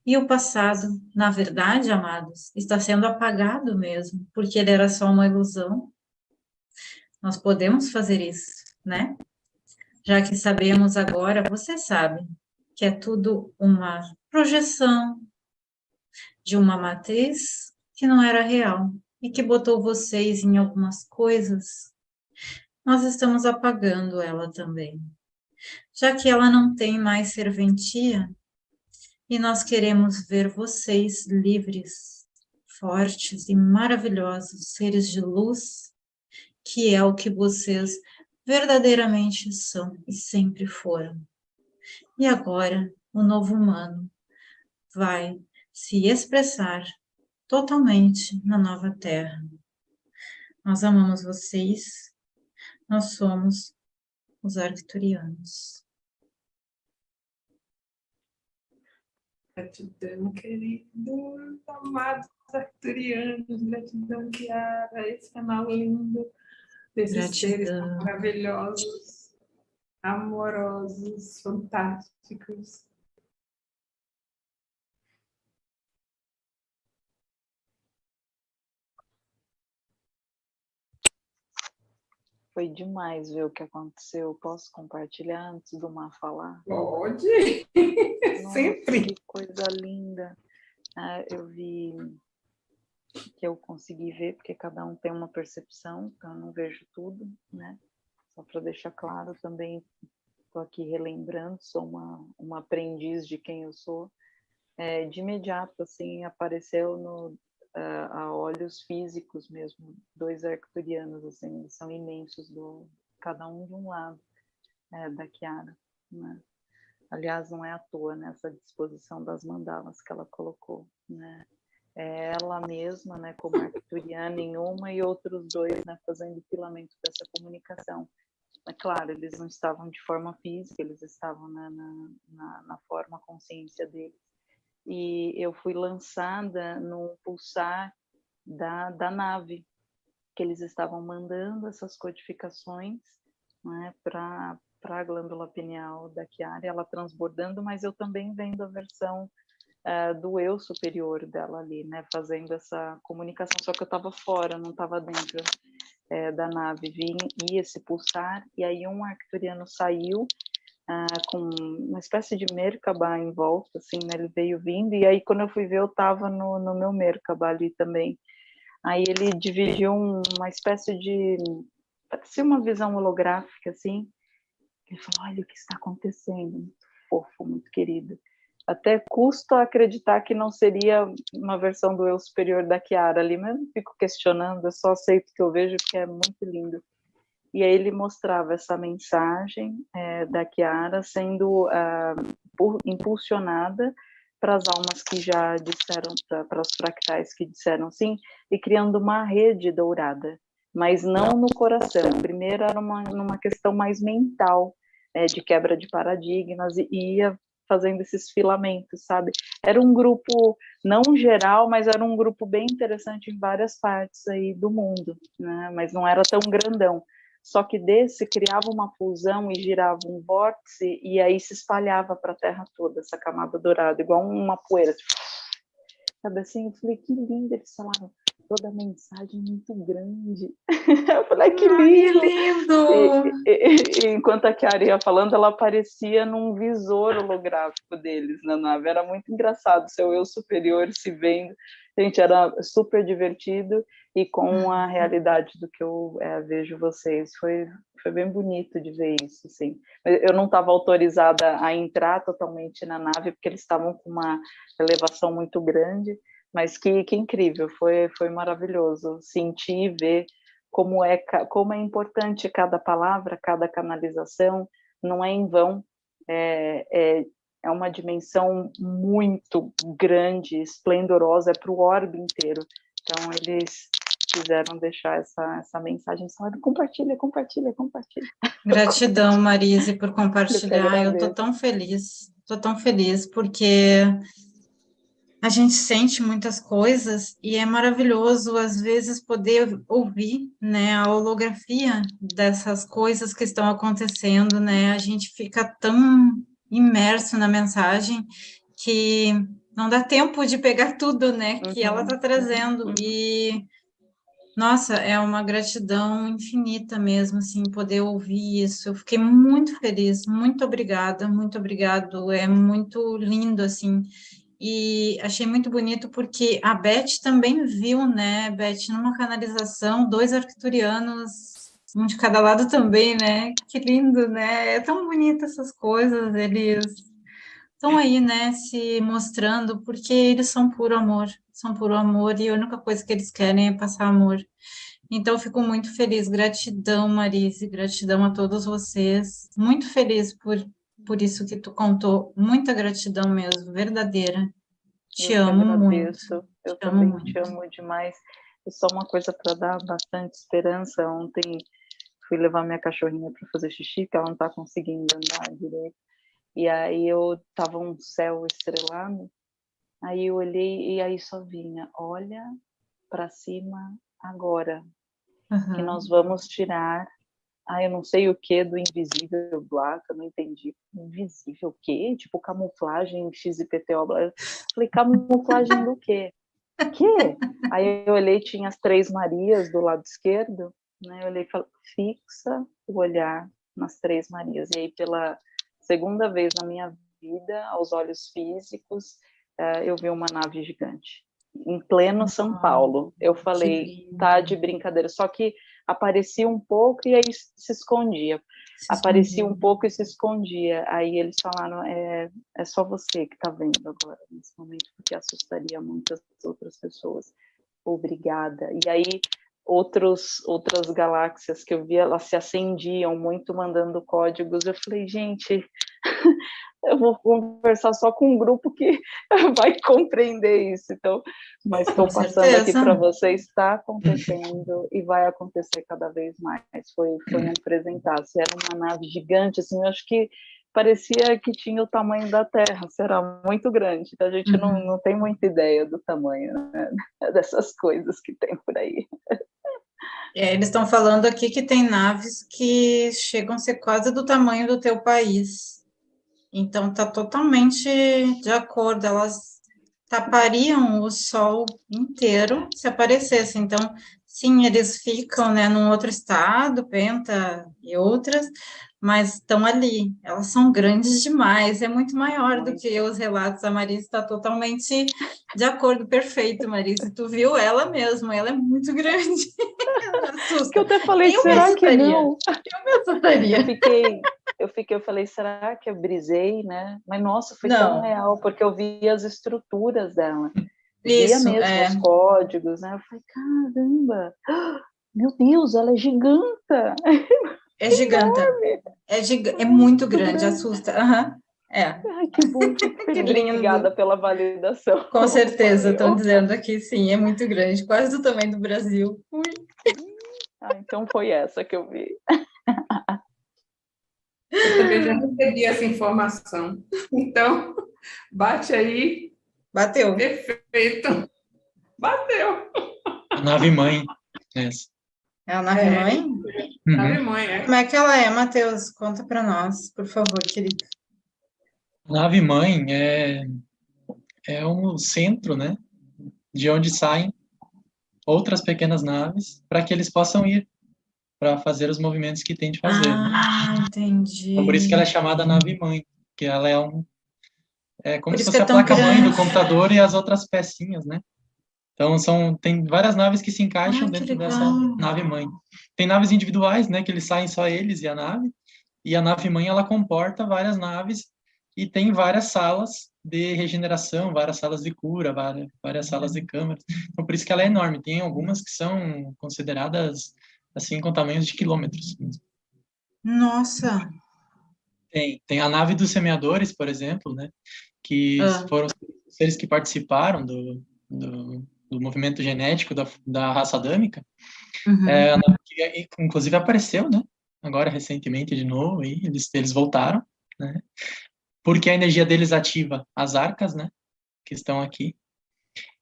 E o passado, na verdade, amados, está sendo apagado mesmo, porque ele era só uma ilusão. Nós podemos fazer isso, né? Já que sabemos agora, você sabe, que é tudo uma projeção de uma matriz que não era real e que botou vocês em algumas coisas, nós estamos apagando ela também. Já que ela não tem mais serventia, e nós queremos ver vocês livres, fortes e maravilhosos, seres de luz, que é o que vocês verdadeiramente são e sempre foram. E agora, o novo humano vai se expressar totalmente na nova Terra. Nós amamos vocês, nós somos os arcturianos. Gratidão, queridos, amados arturianos, gratidão, Kiara, esse canal lindo, desses seres maravilhosos, amorosos, fantásticos. Foi demais ver o que aconteceu. Posso compartilhar antes do Mar falar? Pode! <laughs> Nossa, Sempre! Que coisa linda! Ah, eu vi que eu consegui ver, porque cada um tem uma percepção, então eu não vejo tudo, né? Só para deixar claro também, estou aqui relembrando, sou uma, uma aprendiz de quem eu sou. É, de imediato, assim, apareceu no, a olhos físicos mesmo, dois arcturianos, assim, são imensos, do, cada um de um lado é, da Kiara, né? Aliás, não é à toa nessa né, disposição das mandalas que ela colocou, né? Ela mesma, né, como arcturiana em uma e outros dois, né, fazendo filamento dessa comunicação. É claro, eles não estavam de forma física, eles estavam na, na, na, na forma consciência deles. E eu fui lançada no pulsar da, da nave, que eles estavam mandando essas codificações né, para a glândula pineal da Chiara, ela transbordando, mas eu também vendo a versão uh, do eu superior dela ali, né, fazendo essa comunicação, só que eu estava fora, não estava dentro é, da nave, vi ia se pulsar, e aí um arcturiano saiu uh, com uma espécie de Merkaba em volta, assim, né, ele veio vindo, e aí quando eu fui ver, eu estava no, no meu Merkaba ali também. Aí ele dividiu uma espécie de, parecia uma visão holográfica, assim, ele falou, olha o que está acontecendo, muito fofo, muito querido até custa acreditar que não seria uma versão do eu superior da Kiara ali, mas não fico questionando, eu só aceito o que eu vejo porque é muito lindo. E aí ele mostrava essa mensagem é, da Kiara sendo uh, impulsionada para as almas que já disseram, para os fractais que disseram sim, e criando uma rede dourada, mas não no coração. Primeiro era uma, uma questão mais mental, é, de quebra de paradigmas, e ia fazendo esses filamentos, sabe? Era um grupo não geral, mas era um grupo bem interessante em várias partes aí do mundo, né? Mas não era tão grandão. Só que desse criava uma fusão e girava um vórtice e aí se espalhava para a Terra toda essa camada dourada, igual uma poeira. Sabe assim? Eu falei que lindo eles falaram toda a mensagem muito grande. <laughs> eu falei, que lindo! Ai, lindo! E, e, e, enquanto a Chiara ia falando, ela aparecia num visor holográfico deles na nave. Era muito engraçado, seu eu superior se vendo. Gente, era super divertido e com a uhum. realidade do que eu é, vejo vocês. Foi, foi bem bonito de ver isso, assim. Eu não estava autorizada a entrar totalmente na nave, porque eles estavam com uma elevação muito grande, mas que, que incrível, foi, foi maravilhoso sentir e ver como é, como é importante cada palavra, cada canalização, não é em vão, é, é, é uma dimensão muito grande, esplendorosa, é para o orbe inteiro. Então, eles quiseram deixar essa, essa mensagem, falaram, compartilha, compartilha, compartilha. Gratidão, Marise, por compartilhar, eu estou tão feliz, estou tão feliz, porque a gente sente muitas coisas e é maravilhoso às vezes poder ouvir, né, a holografia dessas coisas que estão acontecendo, né? A gente fica tão imerso na mensagem que não dá tempo de pegar tudo, né, que ela está uhum. trazendo e nossa, é uma gratidão infinita mesmo, assim, poder ouvir isso. Eu fiquei muito feliz, muito obrigada, muito obrigado. É muito lindo, assim e achei muito bonito porque a Beth também viu, né, Beth, numa canalização, dois arcturianos, um de cada lado também, né, que lindo, né, é tão bonito essas coisas, eles estão aí, né, se mostrando, porque eles são puro amor, são puro amor, e a única coisa que eles querem é passar amor. Então, fico muito feliz, gratidão, Marise, gratidão a todos vocês, muito feliz por por isso que tu contou. Muita gratidão mesmo, verdadeira. Te eu amo agradeço. muito. Eu te também amo te amo demais. E só uma coisa para dar bastante esperança. Ontem fui levar minha cachorrinha para fazer xixi, que ela não está conseguindo andar direito. E aí eu tava um céu estrelado. Aí eu olhei e aí só vinha, olha para cima agora, uhum. que nós vamos tirar ah, eu não sei o que do invisível lá, que eu não entendi. Invisível o quê? Tipo, camuflagem XIPTO. Eu falei, camuflagem do quê? Que? Aí eu olhei, tinha as três Marias do lado esquerdo, né? Eu olhei e falei, fixa o olhar nas três Marias. E aí, pela segunda vez na minha vida, aos olhos físicos, eh, eu vi uma nave gigante. Em pleno São Paulo. Eu falei, tá de brincadeira. Só que aparecia um pouco e aí se escondia. Se aparecia escondia. um pouco e se escondia. Aí eles falaram, é, é só você que está vendo agora, nesse momento, porque assustaria muitas outras pessoas. Obrigada. E aí outros, outras galáxias que eu via, elas se acendiam muito mandando códigos. Eu falei, gente, eu vou conversar só com um grupo que <laughs> vai compreender isso. Então, mas estou passando aqui para você, está acontecendo e vai acontecer cada vez mais. Foi, foi um apresentar. Se era uma nave gigante, assim, eu acho que parecia que tinha o tamanho da Terra, será muito grande. Então, a gente uhum. não, não tem muita ideia do tamanho né? <laughs> dessas coisas que tem por aí. É, eles estão falando aqui que tem naves que chegam a ser quase do tamanho do teu país. Então, está totalmente de acordo. Elas tapariam o Sol inteiro se aparecesse. Então, sim, eles ficam né, num outro estado, Penta e outras, mas estão ali. Elas são grandes demais, é muito maior do que os relatos. A Marisa está totalmente de acordo, perfeito, Marisa. Tu viu ela mesmo, ela é muito grande. <laughs> que eu até falei, eu será que não? Eu me assustaria. Eu fiquei, eu fiquei, eu falei, será que eu brisei, né? Mas nossa, foi não. tão real, porque eu vi as estruturas dela. Isso, via mesmo é. os códigos, né? Eu falei, caramba, <gasps> meu Deus, ela é giganta. <laughs> É gigante. É, gig... é muito grande, assusta. Uhum. É. Ai, que bom, <laughs> que lindo. Obrigada pela validação. Com certeza, estão dizendo aqui, sim, é muito grande, quase do tamanho do Brasil. Ui. Ah, então foi essa que eu vi. Eu também já recebi essa informação. Então, bate aí. Bateu. Perfeito. Bateu. Nave mãe. Essa. É a nave é. mãe? Uhum. Nave mãe, é. Como é que ela é, Matheus? Conta para nós, por favor, querido. Nave mãe é é um centro, né, de onde saem outras pequenas naves para que eles possam ir para fazer os movimentos que tem de fazer. Né? Ah, né? entendi. Então, por isso que ela é chamada nave mãe, que ela é um é como por se fosse é a placa mãe do computador e as outras pecinhas, né? Então, são, tem várias naves que se encaixam dentro dessa nave-mãe. Tem naves individuais, né, que eles saem só eles e a nave, e a nave-mãe, ela comporta várias naves e tem várias salas de regeneração, várias salas de cura, várias, várias salas de câmeras. Então, por isso que ela é enorme. Tem algumas que são consideradas, assim, com tamanhos de quilômetros. Nossa! Tem, tem a nave dos semeadores, por exemplo, né, que ah. foram seres que participaram do, do do movimento genético da, da raça adâmica, uhum. é, que, inclusive apareceu, né? Agora, recentemente, de novo, e eles, eles voltaram, né? Porque a energia deles ativa as arcas, né? Que estão aqui.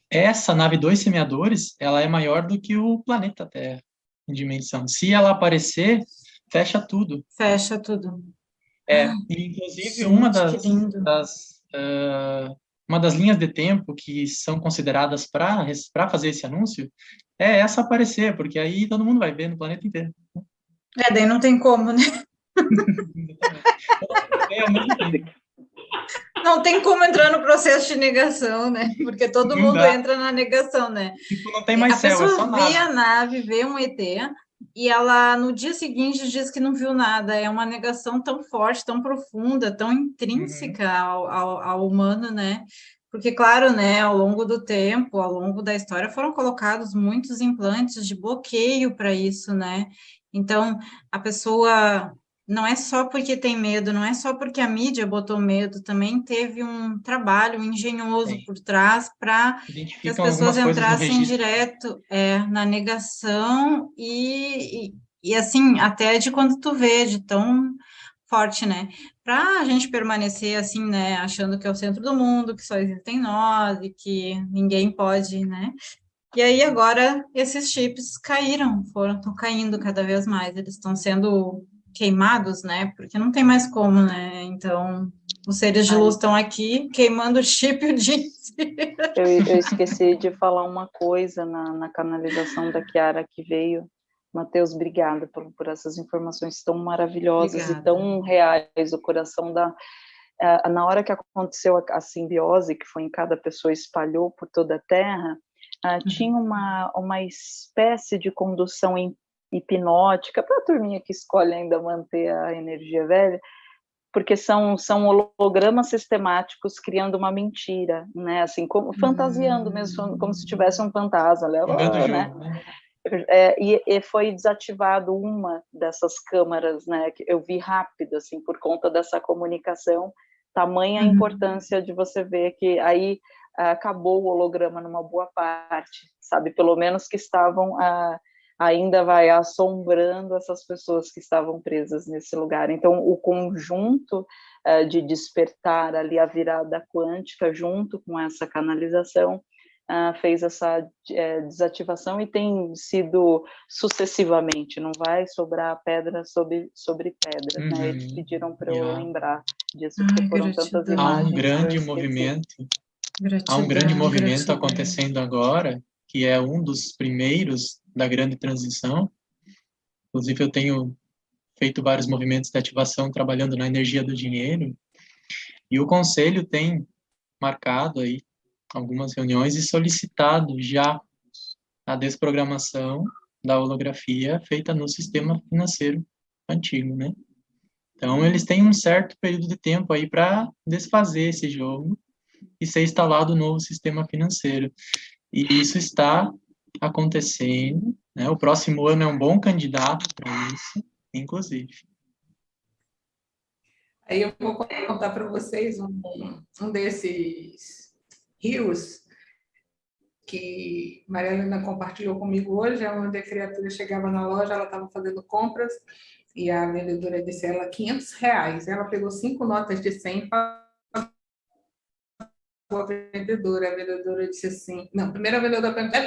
Essa nave dois semeadores, ela é maior do que o planeta Terra, em dimensão. Se ela aparecer, fecha tudo. Fecha tudo. É, inclusive, Gente, uma das, das uh, uma das linhas de tempo que são consideradas para fazer esse anúncio é essa aparecer, porque aí todo mundo vai ver no planeta inteiro. É, daí não tem como, né? <laughs> não tem como entrar no processo de negação, né? Porque todo mundo entra na negação, né? Tipo, não tem mais a céu, é pessoa é vê a nave, vê um ET, e ela no dia seguinte diz que não viu nada. É uma negação tão forte, tão profunda, tão intrínseca uhum. ao, ao, ao, humano, né? Porque, claro, né, ao longo do tempo, ao longo da história, foram colocados muitos implantes de bloqueio para isso, né? Então, a pessoa não é só porque tem medo, não é só porque a mídia botou medo, também teve um trabalho engenhoso Sim. por trás para que as pessoas entrassem direto é, na negação e, e, e, assim, até de quando tu vê, de tão forte, né? Para a gente permanecer assim, né, achando que é o centro do mundo, que só existem nós e que ninguém pode, né? E aí agora esses chips caíram, foram, estão caindo cada vez mais, eles estão sendo queimados, né? Porque não tem mais como, né? Então, os seres de luz estão aqui queimando o chip o dia eu, eu, esqueci de falar uma coisa na, na canalização da Kiara que veio. Matheus, obrigada por, por essas informações tão maravilhosas obrigada. e tão reais. O coração da. Na hora que aconteceu a, a, simbiose, que foi em cada pessoa, espalhou por toda a Terra, uh, tinha uma, uma espécie de condução em hipnótica, para a turminha que escolhe ainda manter a energia velha, porque são, são hologramas sistemáticos criando uma mentira, né? Assim, como, fantasiando mesmo, como se tivesse um fantasma, leva, né? né? é, e, e, foi desativado uma dessas câmaras, né? Que eu vi rápido, assim, por conta dessa comunicação. Tamanha a uhum. importância de você ver que aí uh, acabou o holograma numa boa parte, sabe? Pelo menos que estavam uh, ainda vai assombrando essas pessoas que estavam presas nesse lugar. Então, o conjunto uh, de despertar ali a virada quântica junto com essa canalização Uh, fez essa é, desativação e tem sido sucessivamente, não vai sobrar pedra sobre, sobre pedra, uhum. né? Eles uhum. pediram para eu lembrar disso, porque Ai, foram gratidão. tantas imagens. Há um grande movimento, gratidão, há um grande movimento gratidão. acontecendo agora, que é um dos primeiros da grande transição. Inclusive, eu tenho feito vários movimentos de ativação trabalhando na energia do dinheiro, e o conselho tem marcado aí algumas reuniões e solicitado já a desprogramação da holografia feita no sistema financeiro antigo, né? Então, eles têm um certo período de tempo aí para desfazer esse jogo e ser instalado um novo sistema financeiro. E isso está acontecendo, né? O próximo ano é um bom candidato para isso, inclusive. Aí eu vou contar para vocês um, um desses rios que Maria Helena compartilhou comigo hoje, é onde a criatura chegava na loja, ela estava fazendo compras e a vendedora disse a ela 500 reais. Ela pegou cinco notas de 100 para a vendedora, a vendedora disse assim, não, primeiro a vendedora perguntou,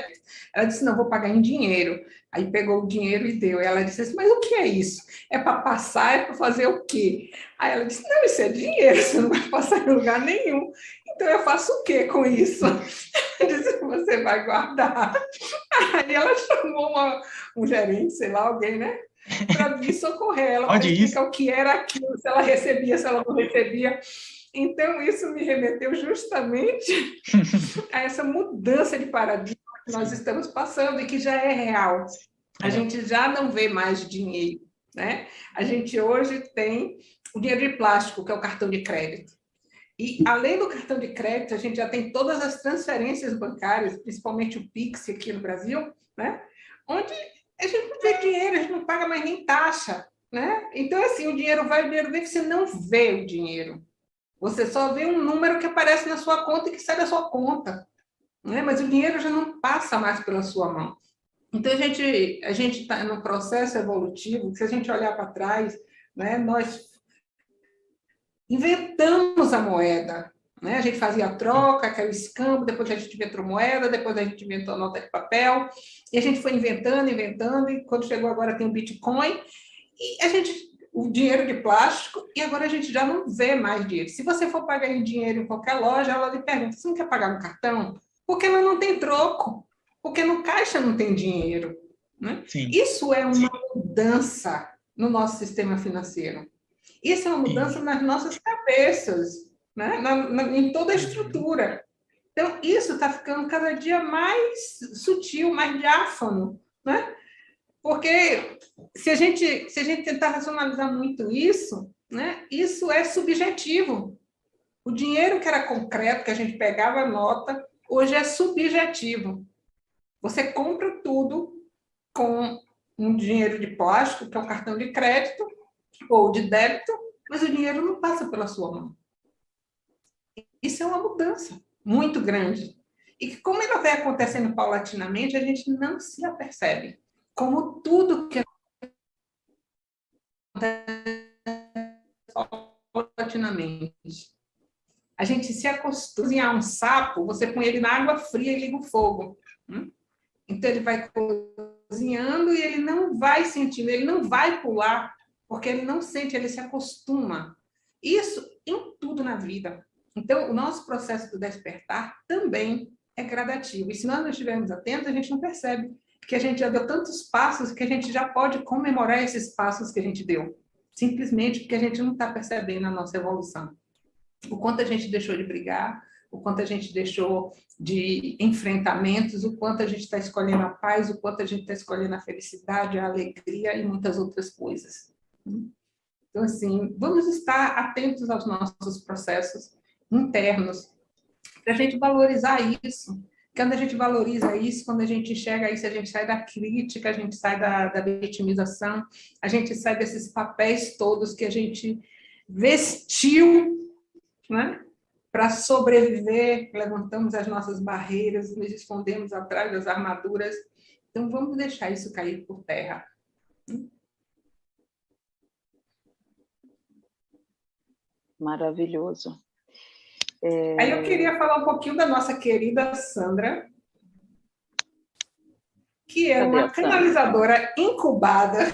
ela disse, não, vou pagar em dinheiro. Aí pegou o dinheiro e deu. E ela disse assim, mas o que é isso? É para passar, é para fazer o quê? Aí ela disse, não, isso é dinheiro, você não vai passar em lugar nenhum. Então eu faço o quê com isso? <laughs> Eu disse, você vai guardar. Aí ela chamou uma, um gerente, sei lá, alguém, né? Para vir socorrer ela, para explicar o que era aquilo, se ela recebia, se ela não recebia. Então, isso me remeteu justamente <laughs> a essa mudança de paradigma que nós estamos passando e que já é real. A é. gente já não vê mais dinheiro. Né? A gente hoje tem o dinheiro de plástico, que é o cartão de crédito. E, além do cartão de crédito, a gente já tem todas as transferências bancárias, principalmente o Pix aqui no Brasil, né? onde a gente não vê dinheiro, a gente não paga mais nem taxa. Né? Então, assim, o dinheiro vai, o dinheiro vem, você não vê o dinheiro. Você só vê um número que aparece na sua conta e que sai da sua conta. Né? Mas o dinheiro já não passa mais pela sua mão. Então, a gente a está no processo evolutivo, se a gente olhar para trás, né, nós inventamos a moeda. Né? A gente fazia a troca, caiu escambo, depois a gente inventou moeda, depois a gente inventou a nota de papel, e a gente foi inventando, inventando, e quando chegou agora tem o Bitcoin, e a gente o dinheiro de plástico e agora a gente já não vê mais dinheiro. Se você for pagar em dinheiro em qualquer loja, ela lhe pergunta, você não quer pagar no cartão? Porque ela não tem troco, porque no caixa não tem dinheiro. Né? Isso é uma Sim. mudança no nosso sistema financeiro. Isso é uma mudança Sim. nas nossas cabeças, né? Na, na, em toda a uhum. estrutura. Então, isso está ficando cada dia mais sutil, mais diáfano. Né? Porque se a gente, se a gente tentar racionalizar muito isso, né, isso é subjetivo. O dinheiro que era concreto, que a gente pegava a nota, hoje é subjetivo. Você compra tudo com um dinheiro de plástico, que é um cartão de crédito ou de débito, mas o dinheiro não passa pela sua mão. Isso é uma mudança muito grande. E que, como ela vai acontecendo paulatinamente, a gente não se apercebe como tudo que paulatinamente. A gente se acostuma a um sapo, você põe ele na água fria e liga o fogo. Hum? Então, ele vai cozinhando e ele não vai sentindo, ele não vai pular, porque ele não sente, ele se acostuma. Isso em tudo na vida. Então, o nosso processo do despertar também é gradativo. E se nós não estivermos atentos, a gente não percebe que a gente já deu tantos passos que a gente já pode comemorar esses passos que a gente deu, simplesmente porque a gente não está percebendo a nossa evolução. O quanto a gente deixou de brigar, o quanto a gente deixou de enfrentamentos, o quanto a gente está escolhendo a paz, o quanto a gente está escolhendo a felicidade, a alegria e muitas outras coisas. Então, assim, vamos estar atentos aos nossos processos internos, para a gente valorizar isso, Quando a gente valoriza isso, quando a gente enxerga isso, a gente sai da crítica, a gente sai da, da vitimização, a gente sai desses papéis todos que a gente vestiu né? para sobreviver, levantamos as nossas barreiras, nos escondemos atrás das armaduras. Então, vamos deixar isso cair por terra. Maravilhoso. É... Aí eu queria falar um pouquinho da nossa querida Sandra, que é Cadê uma canalizadora incubada.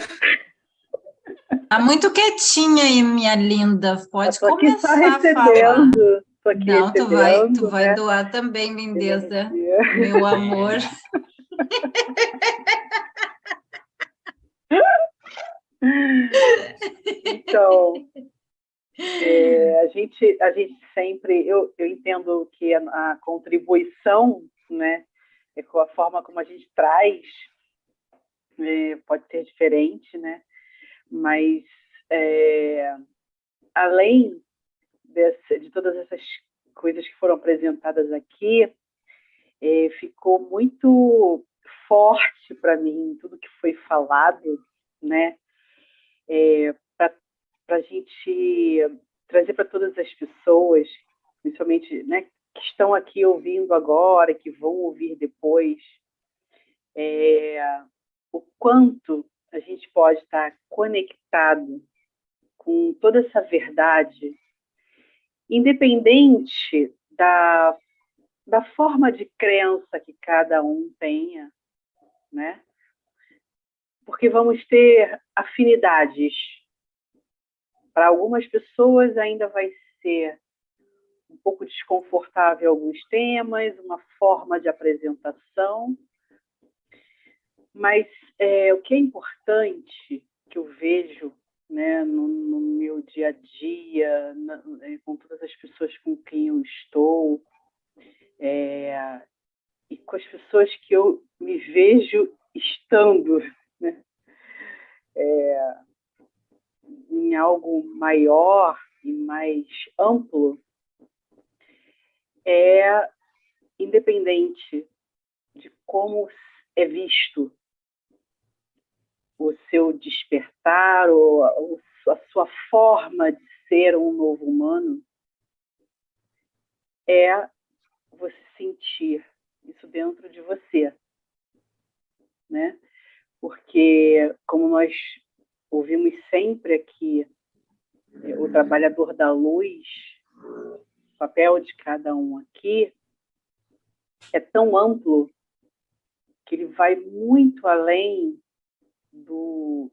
Está muito quietinha aí, minha linda. Pode eu começar aqui só recebendo. Tô aqui Não, tu vai, tu vai né? doar também, lindeza, meu amor. <laughs> Então, é, a, gente, a gente sempre, eu, eu entendo que a, a contribuição, né, é com a forma como a gente traz, é, pode ser diferente, né, mas é, além desse, de todas essas coisas que foram apresentadas aqui, é, ficou muito forte para mim tudo que foi falado, né, é, para a gente trazer para todas as pessoas, principalmente né, que estão aqui ouvindo agora, que vão ouvir depois, é, o quanto a gente pode estar conectado com toda essa verdade, independente da, da forma de crença que cada um tenha, né? Porque vamos ter afinidades para algumas pessoas ainda vai ser um pouco desconfortável alguns temas, uma forma de apresentação, mas é, o que é importante que eu vejo né, no, no meu dia a dia, na, é, com todas as pessoas com quem eu estou, é, e com as pessoas que eu me vejo estando, né? É, em algo maior e mais amplo, é independente de como é visto o seu despertar ou a sua forma de ser um novo humano, é você sentir isso dentro de você, né? Porque como nós ouvimos sempre aqui é, o trabalhador da luz, o papel de cada um aqui é tão amplo que ele vai muito além do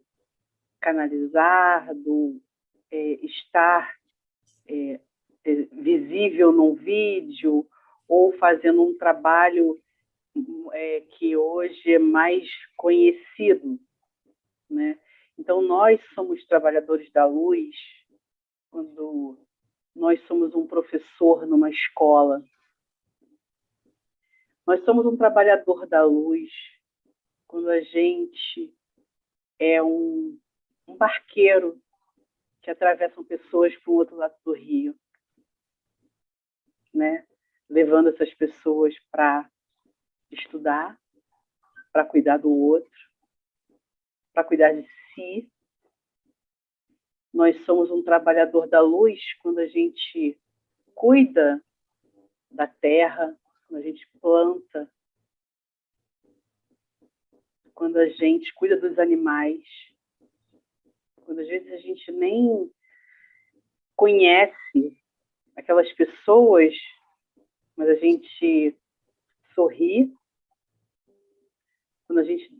canalizar, do é, estar é, é visível num vídeo ou fazendo um trabalho é, que hoje é mais conhecido, né? Então, nós somos trabalhadores da luz quando nós somos um professor numa escola. Nós somos um trabalhador da luz quando a gente é um, um barqueiro que atravessam pessoas para o outro lado do rio, né? levando essas pessoas para estudar, para cuidar do outro, para cuidar de si. Nós somos um trabalhador da luz quando a gente cuida da terra, quando a gente planta, quando a gente cuida dos animais, quando às vezes a gente nem conhece aquelas pessoas, mas a gente sorri, quando a gente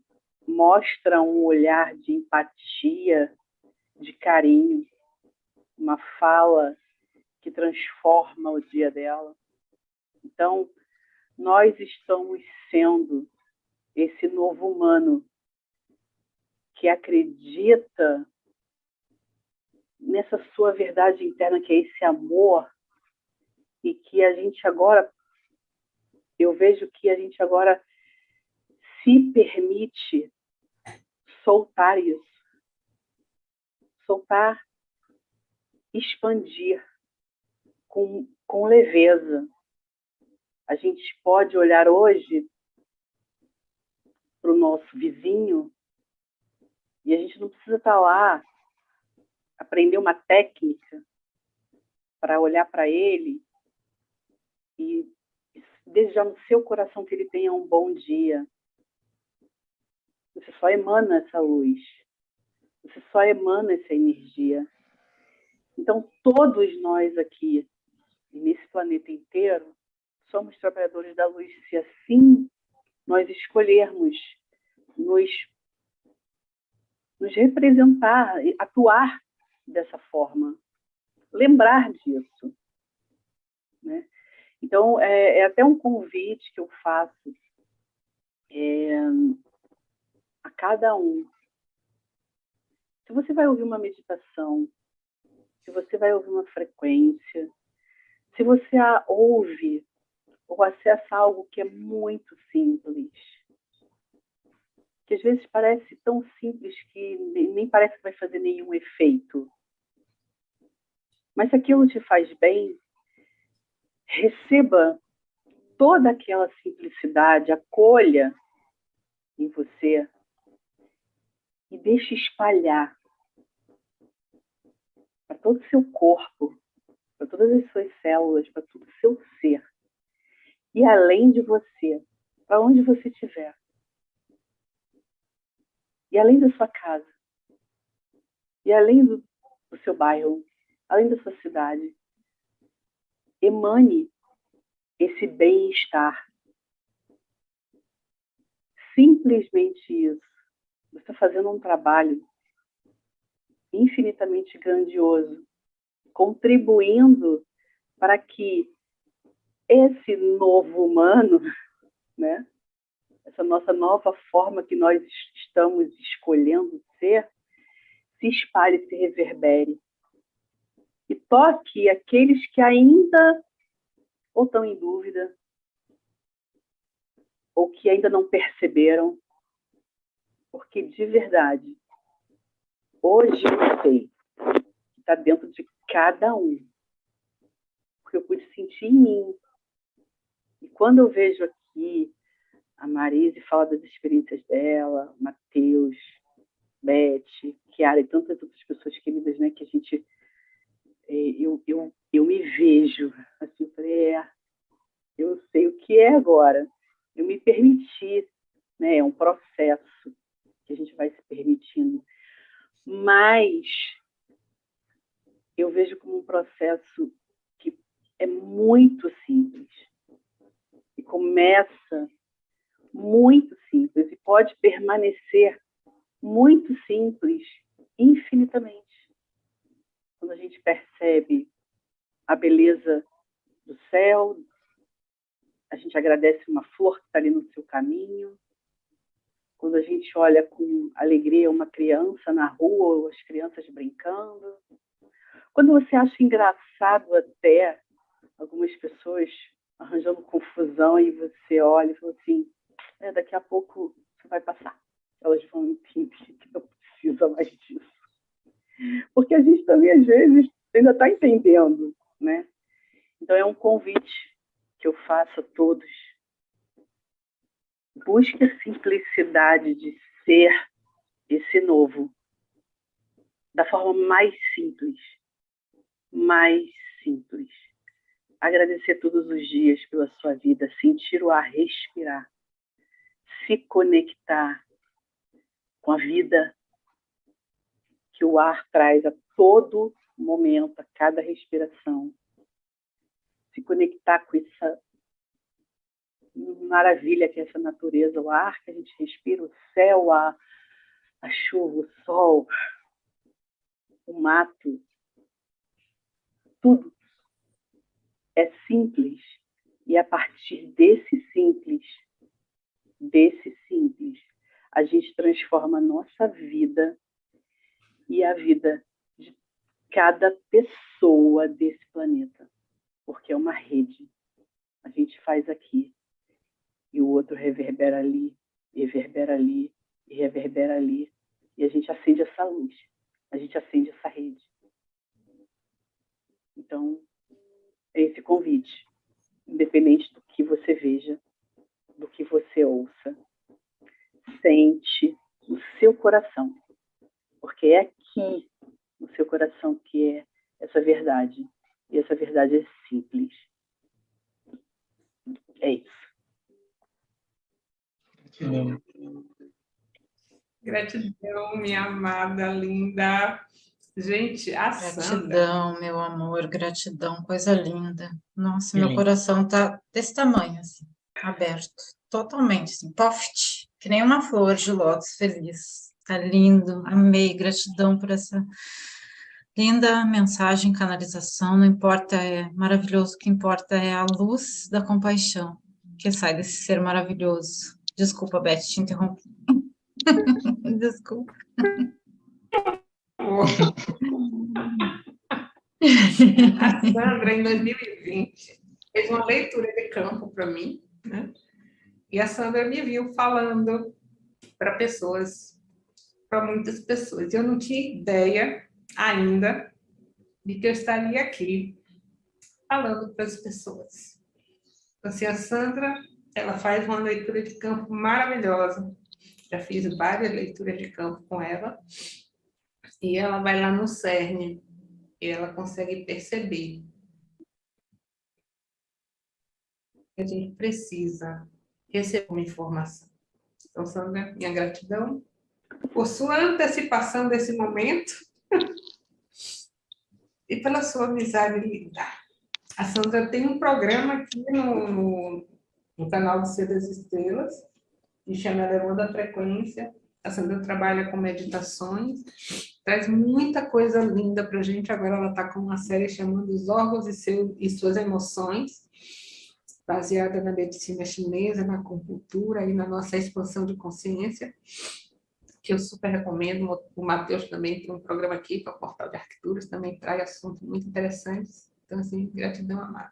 mostra um olhar de empatia, de carinho, uma fala que transforma o dia dela. Então, nós estamos sendo esse novo humano que acredita nessa sua verdade interna, que é esse amor, e que a gente agora, eu vejo que a gente agora se permite soltar isso. Soltar, expandir com, com leveza. a gente pode olhar hoje para o nosso vizinho e a gente não precisa estar tá lá aprender uma técnica para olhar para ele e desejar no seu coração que ele tenha um bom dia. Você só emana essa luz. Você só emana essa energia. Então, todos nós aqui, nesse planeta inteiro, somos trabalhadores da luz. Se assim nós escolhermos nos, nos representar, atuar dessa forma, lembrar disso. Né? Então, é, é, até um convite que eu faço é, cada um. Se você vai ouvir uma meditação, se você vai ouvir uma frequência, se você a ouve ou acessa algo que é muito simples, que às vezes parece tão simples que nem parece que vai fazer nenhum efeito. Mas se aquilo te faz bem, receba toda aquela simplicidade, acolha em você e deixe espalhar para todo o seu corpo, para todas as suas células, para todo o seu ser. E além de você, para onde você estiver. E além da sua casa. E além do, do seu bairro, além da sua cidade emane esse bem-estar. Simplesmente isso. Você está fazendo um trabalho infinitamente grandioso, contribuindo para que esse novo humano, <laughs> né, essa nossa nova forma que nós estamos escolhendo ser, se espalhe, se reverbere. E toque aqueles que ainda ou estão em dúvida, ou que ainda não perceberam, porque de verdade, hoje eu sei que está dentro de cada um, porque eu pude sentir em mim. E quando eu vejo aqui a Marise fala das experiências dela, Matheus, Beth, Kiara e tantas outras pessoas queridas, né, que a gente é, eu, eu, eu me vejo, assim, eu falei, é, eu sei o que é agora. Eu me permiti, né, é um processo que a gente vai se permitindo. Mas eu vejo como um processo que é muito simples. E começa muito simples e pode permanecer muito simples infinitamente quando a gente percebe a beleza do céu, a gente agradece uma flor que está ali no seu caminho, quando a gente olha com alegria uma criança na rua ou as crianças brincando, quando você acha engraçado até algumas pessoas arranjando confusão e você olha e fala assim, é, daqui a pouco isso vai passar. Elas vão entender que não precisa mais disso porque a gente também, às vezes, ainda está entendendo, né? Então, é um convite que eu faço a todos. Busque a simplicidade de ser esse novo, da forma mais simples, mais simples. Agradecer todos os dias pela sua vida, sentir o ar respirar, se conectar com a vida, que o ar traz a todo momento, a cada respiração. Se conectar com essa maravilha que é essa natureza, o ar que a gente respira, o céu, a, a chuva, o sol, o mato, tudo é simples. E a partir desse simples, desse simples, a gente transforma a nossa vida e a vida de cada pessoa desse planeta, porque é uma rede. A gente faz aqui e o outro reverbera ali, reverbera ali, e reverbera ali, e a gente acende essa luz, a gente acende essa rede. Então, é esse convite, independente do que você veja, do que você ouça, sente no seu coração, porque é aqui no seu coração que é essa verdade, e essa verdade é simples. É isso. Gratidão, minha amada, linda. Gente, a Gratidão, Sandra... meu amor, gratidão, coisa linda. Nossa, meu coração tá desse tamanho, assim, aberto, totalmente, assim, poft, que nem uma flor de lótus feliz. Tá lindo, amei, gratidão por essa linda mensagem, canalização, não importa, é maravilhoso, o que importa é a luz da compaixão que sai desse ser maravilhoso. Desculpa, Beth, te interrompi. <laughs> Desculpa. A Sandra, em 2020, fez uma leitura de campo para mim, né? E a Sandra me viu falando para pessoas, para muitas pessoas. Eu não tinha ideia ainda de que eu estaria aqui falando para as pessoas. Então, assim, a Sandra, ela faz uma leitura de campo maravilhosa. Já fiz várias leituras de campo com ela. E ela vai lá no cerne e ela consegue perceber que a gente precisa receber uma informação. Então, Sandra, minha gratidão por sua antecipação desse momento <laughs> e pela sua amizade linda. A Sandra tem um programa aqui no, no, no canal do Ser das Estrelas, que chama Elevando a Frequência. A Sandra trabalha com meditações, traz muita coisa linda para a gente. Agora ela está com uma série chamando Os órgãos e, seu, e suas emoções, baseada na medicina chinesa, na acupuntura e na nossa expansão de consciência que eu super recomendo. O Matheus também tem um programa aqui para o Portal de Arquiteturas, também traz assuntos muito interessantes. Então, assim, gratidão amada.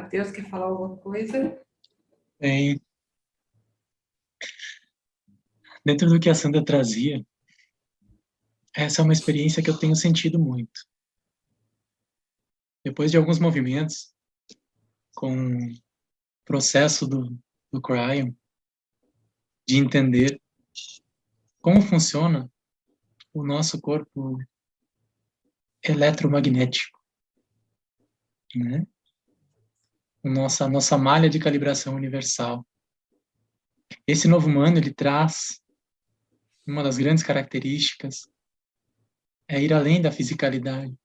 Matheus, quer falar alguma coisa? Bem, dentro do que a Sandra trazia, essa é uma experiência que eu tenho sentido muito depois de alguns movimentos com o processo do, do Cryon, de entender como funciona o nosso corpo eletromagnético, né? Nossa, nossa malha de calibração universal. Esse novo humano, ele traz uma das grandes características é ir além da fisicalidade.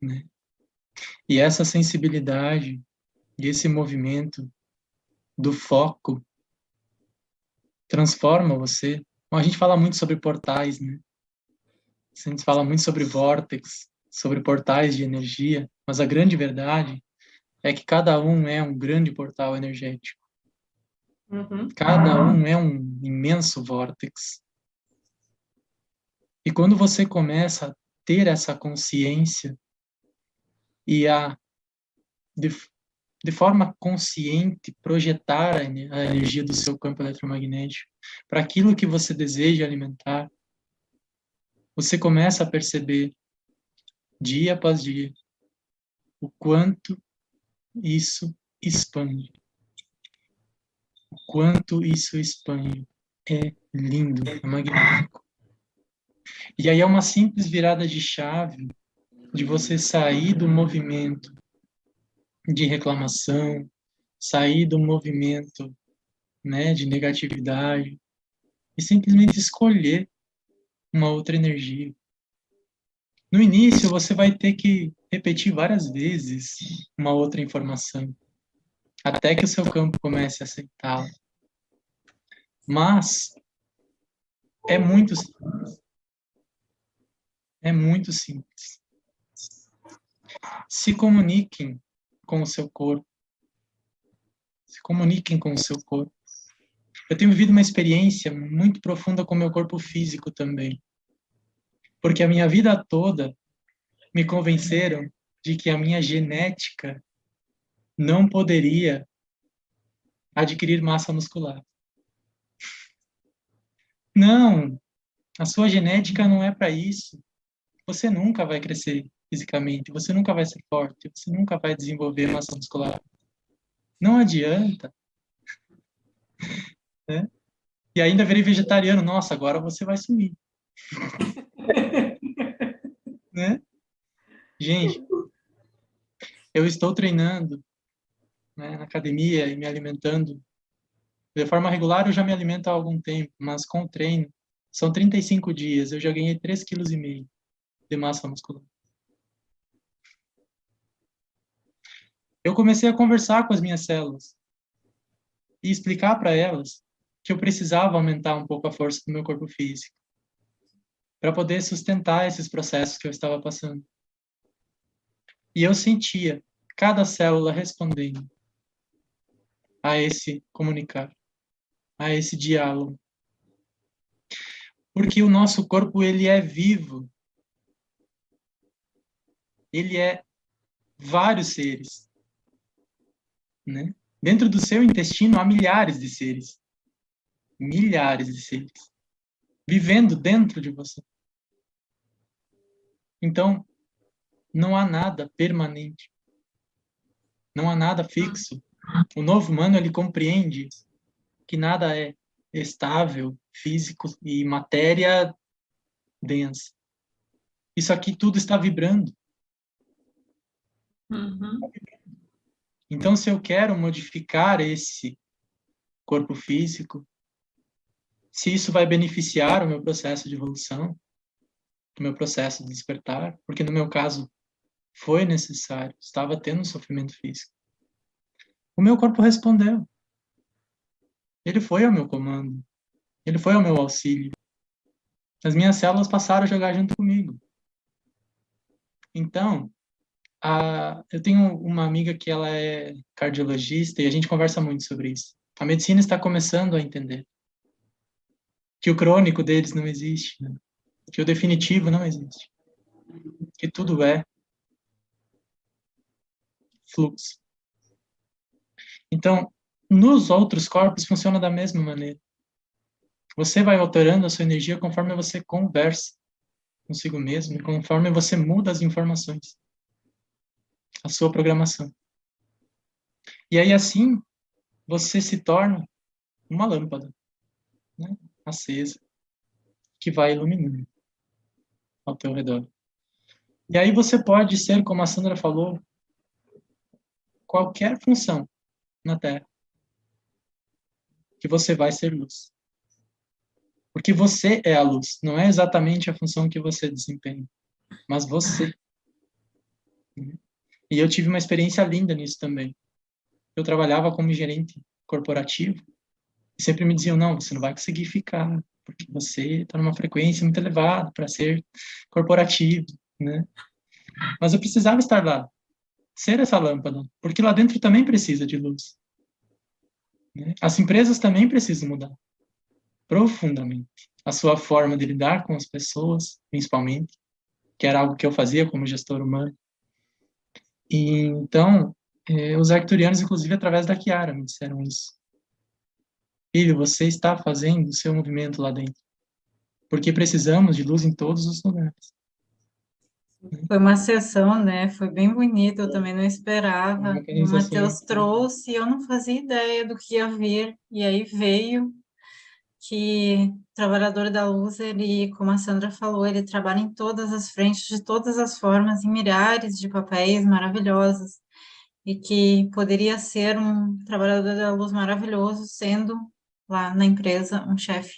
Né? E essa sensibilidade e esse movimento do foco transforma você. Bom, a gente fala muito sobre portais, né? A gente fala muito sobre vórtex, sobre portais de energia, mas a grande verdade é que cada um é um grande portal energético. Uhum. Cada um é um imenso vórtex. E quando você começa a ter essa consciência e a, de, de forma consciente, projetar a, a energia do seu campo eletromagnético para aquilo que você deseja alimentar, você começa a perceber, dia após dia, o quanto isso expande. O quanto isso expande. É lindo, é magnífico. E aí é uma simples virada de chave de você sair do movimento de reclamação, sair do movimento né, de negatividade e simplesmente escolher uma outra energia. No início, você vai ter que repetir várias vezes uma outra informação, até que o seu campo comece a aceitá-la. Mas é muito simples. É muito simples. Se comuniquem com o seu corpo. Se comuniquem com o seu corpo. Eu tenho vivido uma experiência muito profunda com o meu corpo físico também. Porque a minha vida toda me convenceram de que a minha genética não poderia adquirir massa muscular. Não, a sua genética não é para isso. Você nunca vai crescer fisicamente, você nunca vai ser forte, você nunca vai desenvolver massa muscular. Não adianta. <laughs> Né? E ainda virei vegetariano, nossa, agora você vai sumir. <laughs> né? Gente, eu estou treinando né, na academia e me alimentando. De forma regular, eu já me alimento há algum tempo, mas com o treino, são 35 dias, eu já ganhei 3,5 kg de massa muscular. Eu comecei a conversar com as minhas células e explicar para elas que eu precisava aumentar um pouco a força do meu corpo físico para poder sustentar esses processos que eu estava passando. E eu sentia cada célula respondendo a esse comunicar, a esse diálogo. Porque o nosso corpo ele é vivo. Ele é vários seres. Né? Dentro do seu intestino há milhares de seres. Milhares de seres. Vivendo dentro de você. Então, não há nada permanente. Não há nada fixo. O novo humano, ele compreende que nada é estável, físico e matéria densa. Isso aqui tudo está vibrando. Uhum. Então, se eu quero modificar esse corpo físico, se isso vai beneficiar o meu processo de evolução, o meu processo de despertar, porque no meu caso foi necessário, estava tendo sofrimento físico. O meu corpo respondeu. Ele foi ao meu comando. Ele foi ao meu auxílio. As minhas células passaram a jogar junto comigo. Então, a, eu tenho uma amiga que ela é cardiologista e a gente conversa muito sobre isso. A medicina está começando a entender que o crônico deles não existe, né? que o definitivo não existe, que tudo é fluxo. Então, nos outros corpos funciona da mesma maneira. Você vai alterando a sua energia conforme você conversa consigo mesmo, conforme você muda as informações a sua programação. E aí, assim, você se torna uma lâmpada né, acesa que vai iluminando ao teu redor. E aí você pode ser, como a Sandra falou, qualquer função na Terra que você vai ser luz. Porque você é a luz, não é exatamente a função que você desempenha, mas você. E eu tive uma experiência linda nisso também. Eu trabalhava como gerente corporativo e sempre me diziam, não, você não vai conseguir ficar, porque você está numa frequência muito elevada para ser corporativo, né? Mas eu precisava estar lá, ser essa lâmpada, porque lá dentro também precisa de luz. Né? As empresas também precisam mudar profundamente a sua forma de lidar com as pessoas, principalmente, que era algo que eu fazia como gestor humano. E, então, eh, os arcturianos, inclusive, através da Kiara, me disseram isso. Filho, você está fazendo o seu movimento lá dentro. Porque precisamos de luz em todos os lugares. Foi uma sessão, né? Foi bem bonita, eu também não esperava. O Matheus trouxe, eu não fazia ideia do que ia vir, e aí veio que o trabalhador da luz, ele, como a Sandra falou, ele trabalha em todas as frentes, de todas as formas, em milhares de papéis maravilhosos, e que poderia ser um trabalhador da luz maravilhoso, sendo lá na empresa um chefe.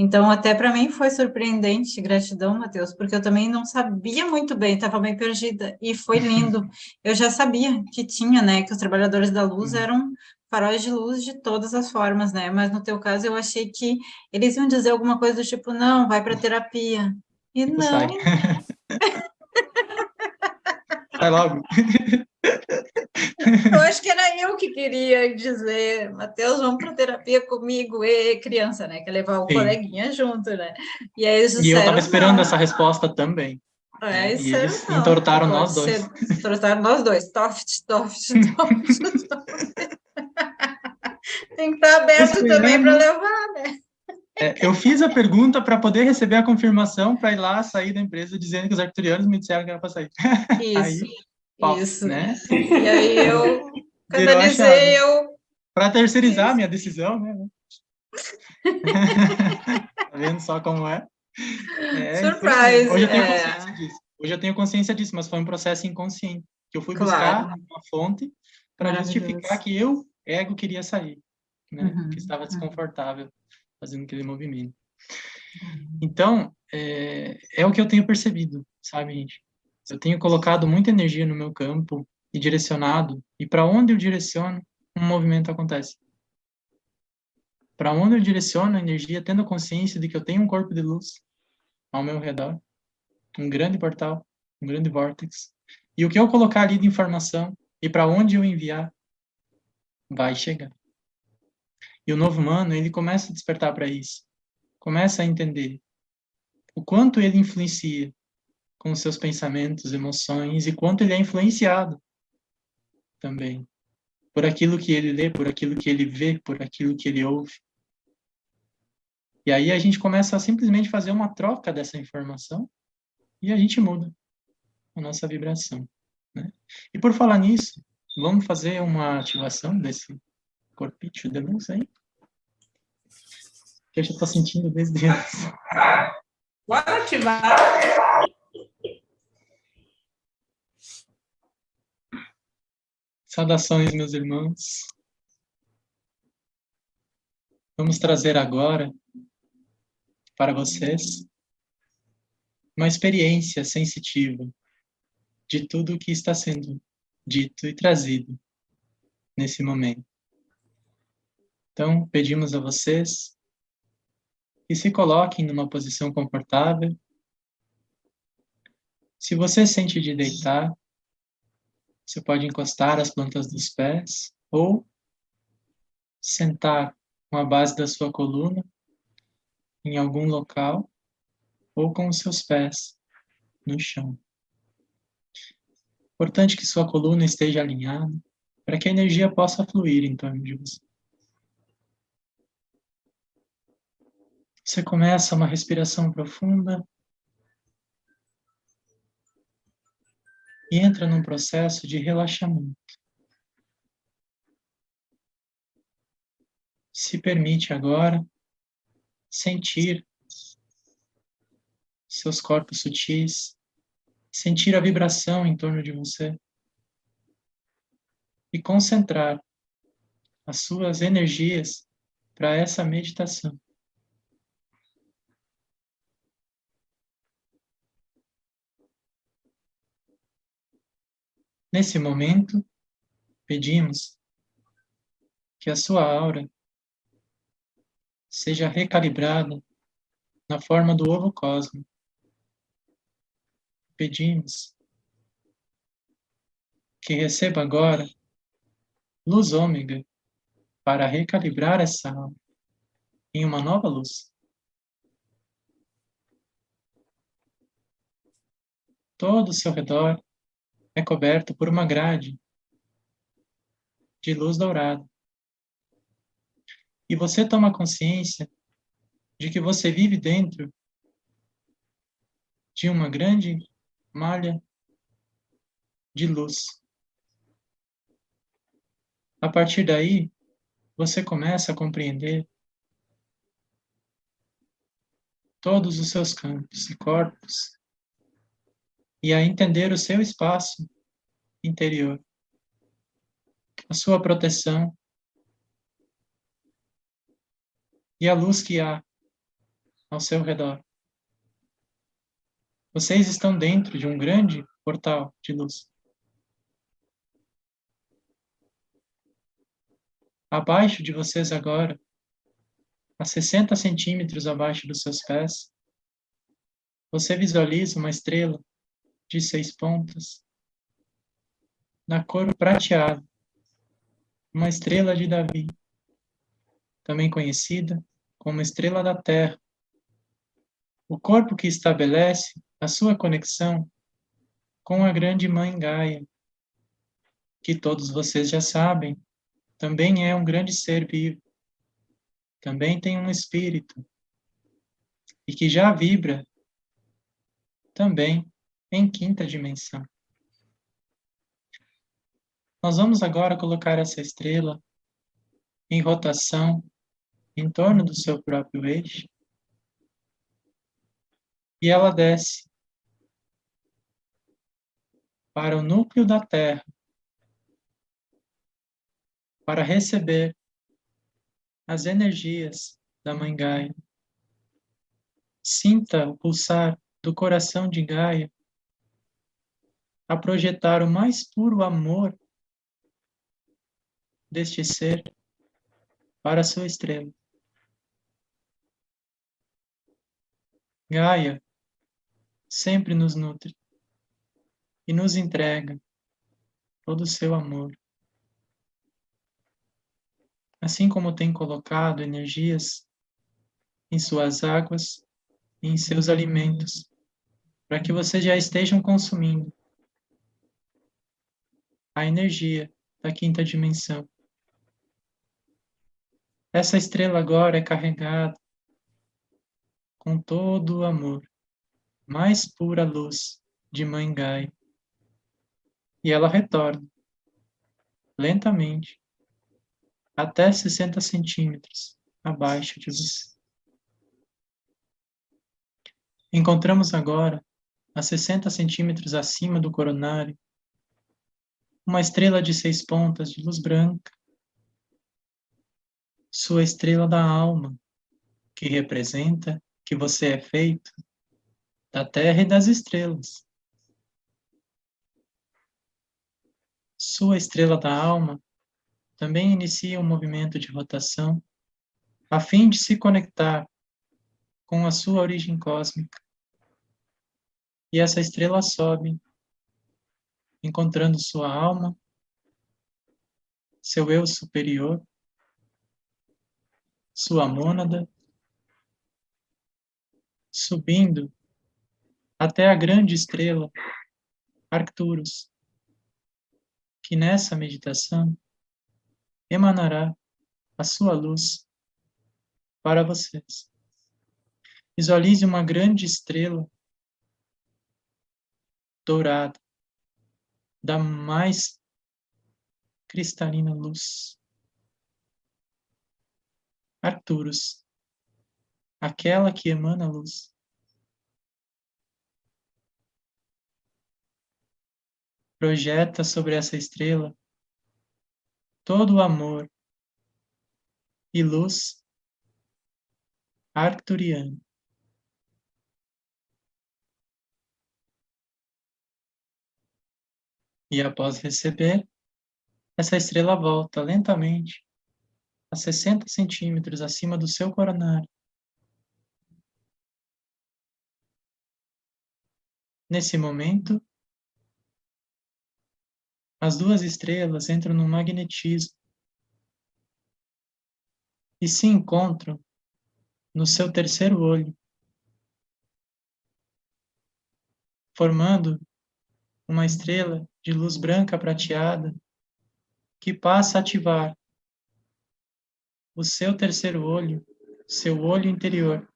Então, até para mim foi surpreendente, gratidão, Matheus, porque eu também não sabia muito bem, estava bem perdida, e foi <laughs> lindo. Eu já sabia que tinha, né, que os trabalhadores da luz uhum. eram faróis de luz de todas as formas, né? Mas no teu caso eu achei que eles iam dizer alguma coisa do tipo, não, vai para terapia. E não. Sai. <laughs> Sai logo. <laughs> Eu acho que era eu que queria dizer, Matheus, vamos para terapia comigo, e criança, né? Quer levar o Sim. coleguinha junto, né? E aí eles disseram, E eu estava esperando não. essa resposta também. É, e eles não, entortaram nós dois. <laughs> Entortaram nós dois. Toft, toft, <laughs> toft, toft. Tem que estar aberto também para levar, né? É, eu fiz a pergunta para poder receber a confirmação para ir lá sair da empresa dizendo que os arcturianos me disseram que era para sair. <laughs> Isso, aí, isso. Né? E aí eu <laughs> canalizei, eu... Para terceirizar a minha decisão, né? <laughs> tá vendo só como é? é Surprise! Hoje eu tenho é... consciência disso. Hoje eu tenho consciência disso, mas foi um processo inconsciente que eu fui claro. buscar uma fonte para justificar que eu, ego, queria sair, né? Uhum. Que estava desconfortável fazendo aquele movimento. Uhum. Então, é, é o que eu tenho percebido, sabe, gente? Eu tenho colocado muita energia no meu campo e direcionado, e para onde eu direciono, um movimento acontece. Para onde eu direciono a energia, tendo a consciência de que eu tenho um corpo de luz ao meu redor, um grande portal, um grande vórtice, e o que eu colocar ali de informação e para onde eu enviar, vai chegar. E o novo humano, ele começa a despertar para isso. Começa a entender o quanto ele influencia com seus pensamentos, emoções e quanto ele é influenciado também por aquilo que ele lê, por aquilo que ele vê, por aquilo que ele ouve. E aí a gente começa a simplesmente fazer uma troca dessa informação e a gente muda a nossa vibração. Né? E por falar nisso, vamos fazer uma ativação desse corpício de luz aí? Que eu já estou sentindo desde antes. Bora ativar! Saudações, meus irmãos. Vamos trazer agora para vocês uma experiência sensitiva de tudo o que está sendo dito e trazido nesse momento. Então, pedimos a vocês que se coloquem numa posição confortável. Se você sente de deitar, você pode encostar as plantas dos pés ou sentar com a base da sua coluna em algum local ou com os seus pés no chão. Importante que sua coluna esteja alinhada para que a energia possa fluir em torno de você. Você começa uma respiração profunda e entra num processo de relaxamento. Se permite agora sentir seus corpos sutis, sentir a vibração em torno de você e concentrar as suas energias para essa meditação. Nesse momento, pedimos que a sua aura seja recalibrada na forma do ovo cósmico. Pedimos que receba agora luz ômega para recalibrar essa aura em uma nova luz. Todo o seu redor é coberto por uma grade de luz dourada. E você toma consciência de que você vive dentro de uma grande malha de luz. A partir daí, você começa a compreender todos os seus campos e corpos e a entender o seu espaço interior, a sua proteção e a luz que há ao seu redor. Vocês estão dentro de um grande portal de luz. Abaixo de vocês agora, a 60 centímetros abaixo dos seus pés, você visualiza uma estrela de seis pontas, na cor prateada, uma estrela de Davi, também conhecida como estrela da Terra, o corpo que estabelece a sua conexão com a grande Mãe Gaia, que todos vocês já sabem, também é um grande ser vivo, também tem um espírito e que já vibra também em quinta dimensão. Nós vamos agora colocar essa estrela em rotação em torno do seu próprio eixo e ela desce para o núcleo da Terra para receber as energias da Mãe Gaia. Sinta o pulsar do coração de Gaia a projetar o mais puro amor deste ser para a sua estrela. Gaia sempre nos nutre e nos entrega todo o seu amor. Assim como tem colocado energias em suas águas e em seus alimentos, para que vocês já estejam consumindo a energia da quinta dimensão. Essa estrela agora é carregada com todo o amor, mais pura luz de Mãe Gaia. E ela retorna, lentamente, até 60 centímetros abaixo de você. Encontramos agora, a 60 centímetros acima do coronário, uma estrela de seis pontas de luz branca, sua estrela da alma, que representa que você é feito da terra e das estrelas. Sua estrela da alma também inicia um movimento de rotação a fim de se conectar com a sua origem cósmica. E essa estrela sobe encontrando sua alma, seu eu superior, sua mônada, subindo até a grande estrela Arcturus, que nessa meditação emanará a sua luz para vocês. Visualize uma grande estrela dourada, da mais cristalina luz. Arcturus, aquela que emana luz. Projeta sobre essa estrela todo o amor e luz arcturiano. E após receber, essa estrela volta lentamente a 60 centímetros acima do seu coronário. Nesse momento, as duas estrelas entram no magnetismo e se encontram no seu terceiro olho, formando uma estrela de luz branca prateada que passa a ativar o seu terceiro olho, seu olho interior,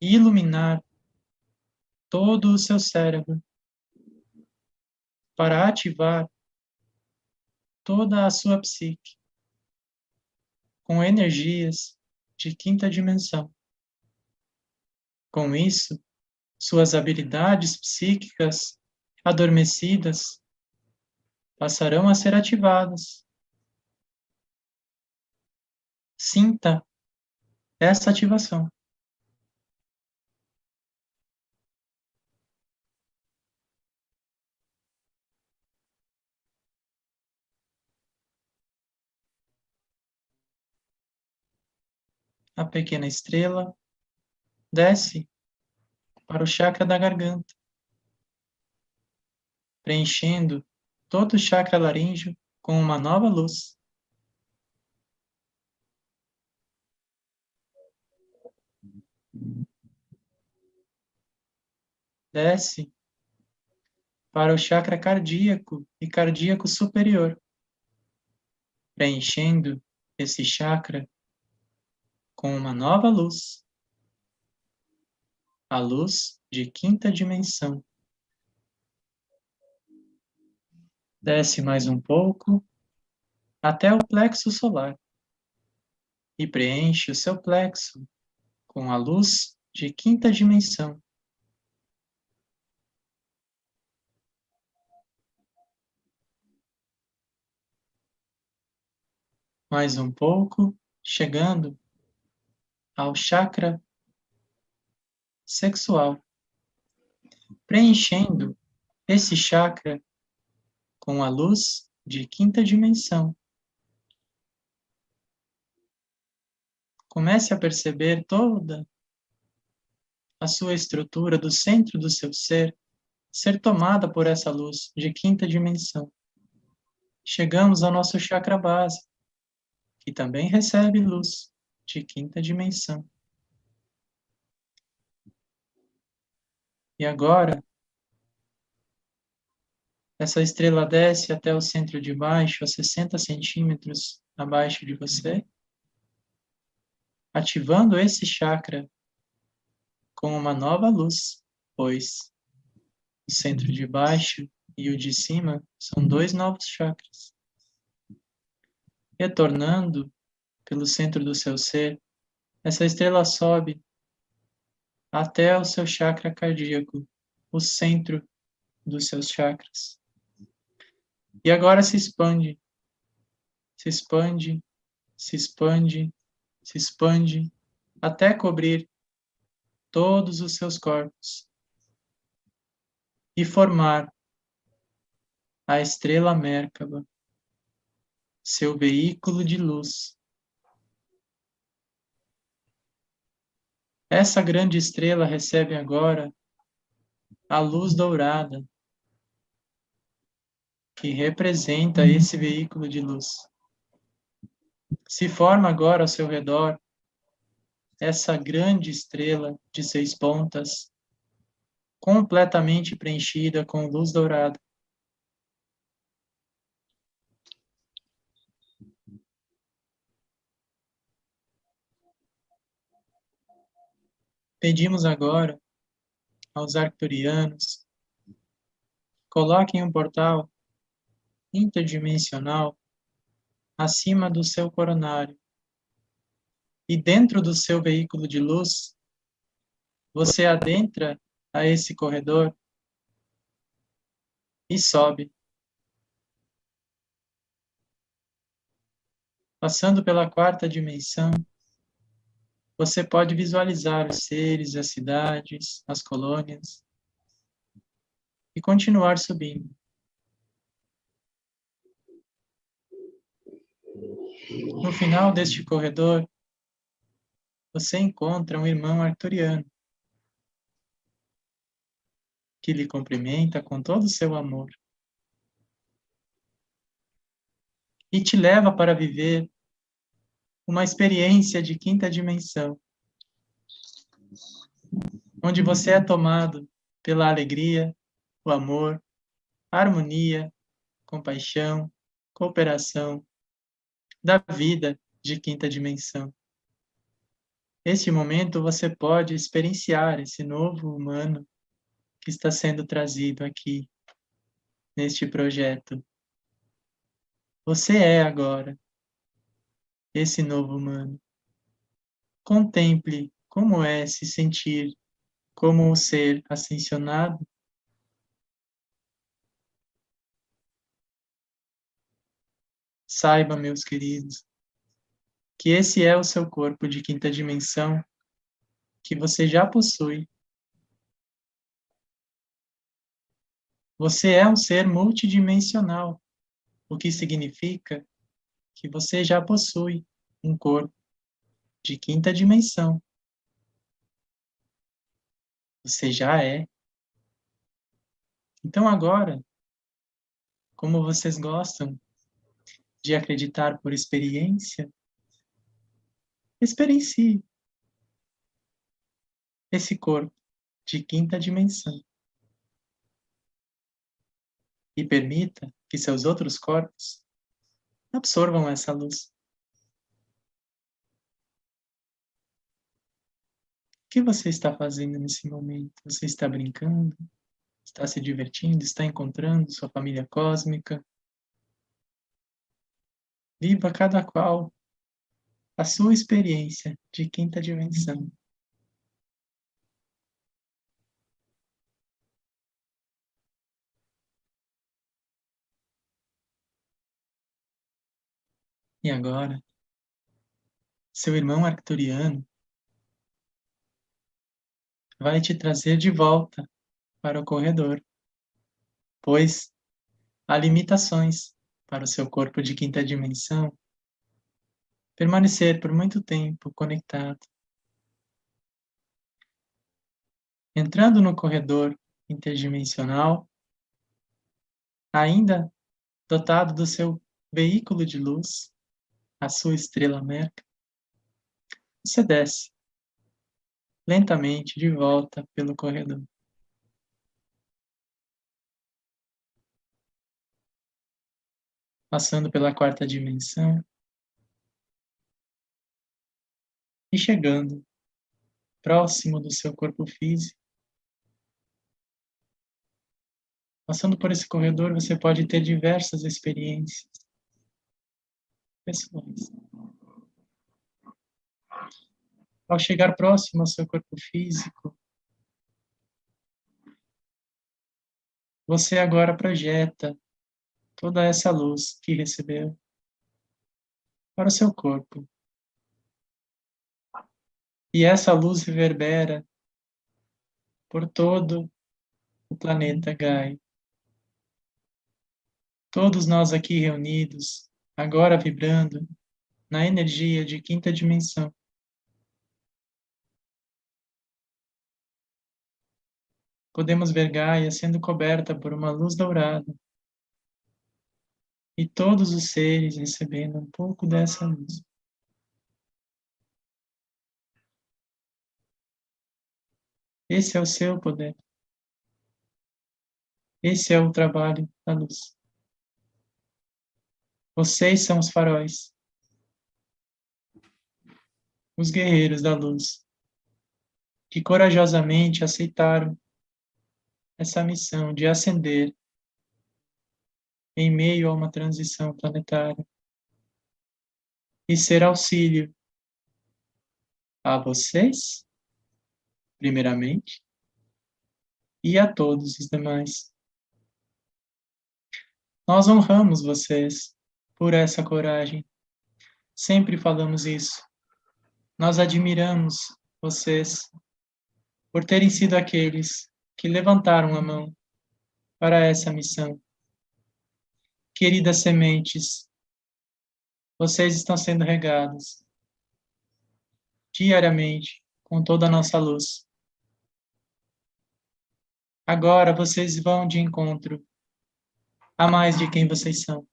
e iluminar todo o seu cérebro para ativar toda a sua psique com energias de quinta dimensão. Com isso, suas habilidades psíquicas adormecidas passarão a ser ativadas. Sinta essa ativação. A pequena estrela desce para o chakra da garganta, preenchendo todo o chakra laríngeo com uma nova luz. Desce para o chakra cardíaco e cardíaco superior, preenchendo esse chakra com uma nova luz, a luz de quinta dimensão. Desce mais um pouco até o plexo solar e preenche o seu plexo com a luz de quinta dimensão. Mais um pouco, chegando ao chakra sexual, preenchendo esse chakra com a luz de quinta dimensão. Comece a perceber toda a sua estrutura do centro do seu ser ser tomada por essa luz de quinta dimensão. Chegamos ao nosso chakra base, que também recebe luz de quinta dimensão. E agora, essa estrela desce até o centro de baixo, a 60 centímetros abaixo de você, ativando esse chakra com uma nova luz, pois o centro de baixo e o de cima são dois novos chakras. Retornando pelo centro do seu ser, essa estrela sobe até o seu chakra cardíaco, o centro dos seus chakras. E agora se expande, se expande, se expande, se expande, até cobrir todos os seus corpos e formar a estrela Merkaba, seu veículo de luz. Essa grande estrela recebe agora a luz dourada, que representa esse veículo de luz. Se forma agora ao seu redor essa grande estrela de seis pontas, completamente preenchida com luz dourada. Pedimos agora aos arcturianos, coloquem um portal interdimensional acima do seu coronário. E dentro do seu veículo de luz, você adentra a esse corredor e sobe. Passando pela quarta dimensão, você pode visualizar os seres, as cidades, as colônias e continuar subindo. No final deste corredor, você encontra um irmão arturiano que lhe cumprimenta com todo o seu amor e te leva para viver uma experiência de quinta dimensão, onde você é tomado pela alegria, o amor, harmonia, compaixão, cooperação, da vida de quinta dimensão. Neste momento, você pode experienciar esse novo humano que está sendo trazido aqui, neste projeto. Você é agora esse novo humano. Contemple como é se sentir como um ser ascensionado Saiba, meus queridos, que esse é o seu corpo de quinta dimensão que você já possui. Você é um ser multidimensional, o que significa que você já possui um corpo de quinta dimensão. Você já é. Então agora, como vocês gostam de acreditar por experiência, experiencie esse corpo de quinta dimensão e permita que seus outros corpos absorvam essa luz. que você está fazendo nesse momento? Você está brincando? Está se divertindo? Está encontrando sua família cósmica? Viva cada qual a sua experiência de quinta dimensão. E agora, seu irmão arcturiano vai te trazer de volta para o corredor, pois há limitações para o seu corpo de quinta dimensão permanecer por muito tempo conectado. Entrando no corredor interdimensional, ainda dotado do seu veículo de luz, a sua estrela Merca, você desce lentamente de volta pelo corredor. Passando pela quarta dimensão e chegando próximo do seu corpo físico. Passando por esse corredor, você pode ter diversas experiências pessoas. Ao chegar próximo ao seu corpo físico, você agora projeta toda essa luz que recebeu para o seu corpo. E essa luz reverbera por todo o planeta Gaia. Todos nós aqui reunidos agora vibrando na energia de quinta dimensão. Podemos ver Gaia sendo coberta por uma luz dourada e todos os seres recebendo um pouco dessa luz. Esse é o seu poder. Esse é o trabalho da luz. Vocês são os faróis, os guerreiros da luz, que corajosamente aceitaram essa missão de ascender em meio a uma transição planetária e ser auxílio a vocês, primeiramente, e a todos os demais. Nós honramos vocês por essa coragem. Sempre falamos isso. Nós admiramos vocês por terem sido aqueles que levantaram a mão para essa missão. Queridas sementes, vocês estão sendo regados diariamente com toda a nossa luz. Agora vocês vão de encontro a mais de quem vocês são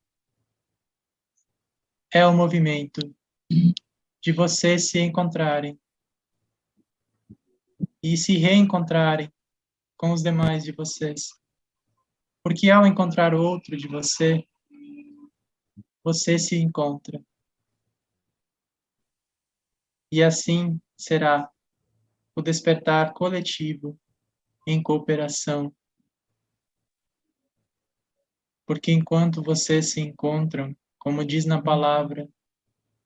é o movimento de vocês se encontrarem e se reencontrarem com os demais de vocês. Porque ao encontrar outro de você, você se encontra. E assim será o despertar coletivo em cooperação. Porque enquanto vocês se encontram, como diz na palavra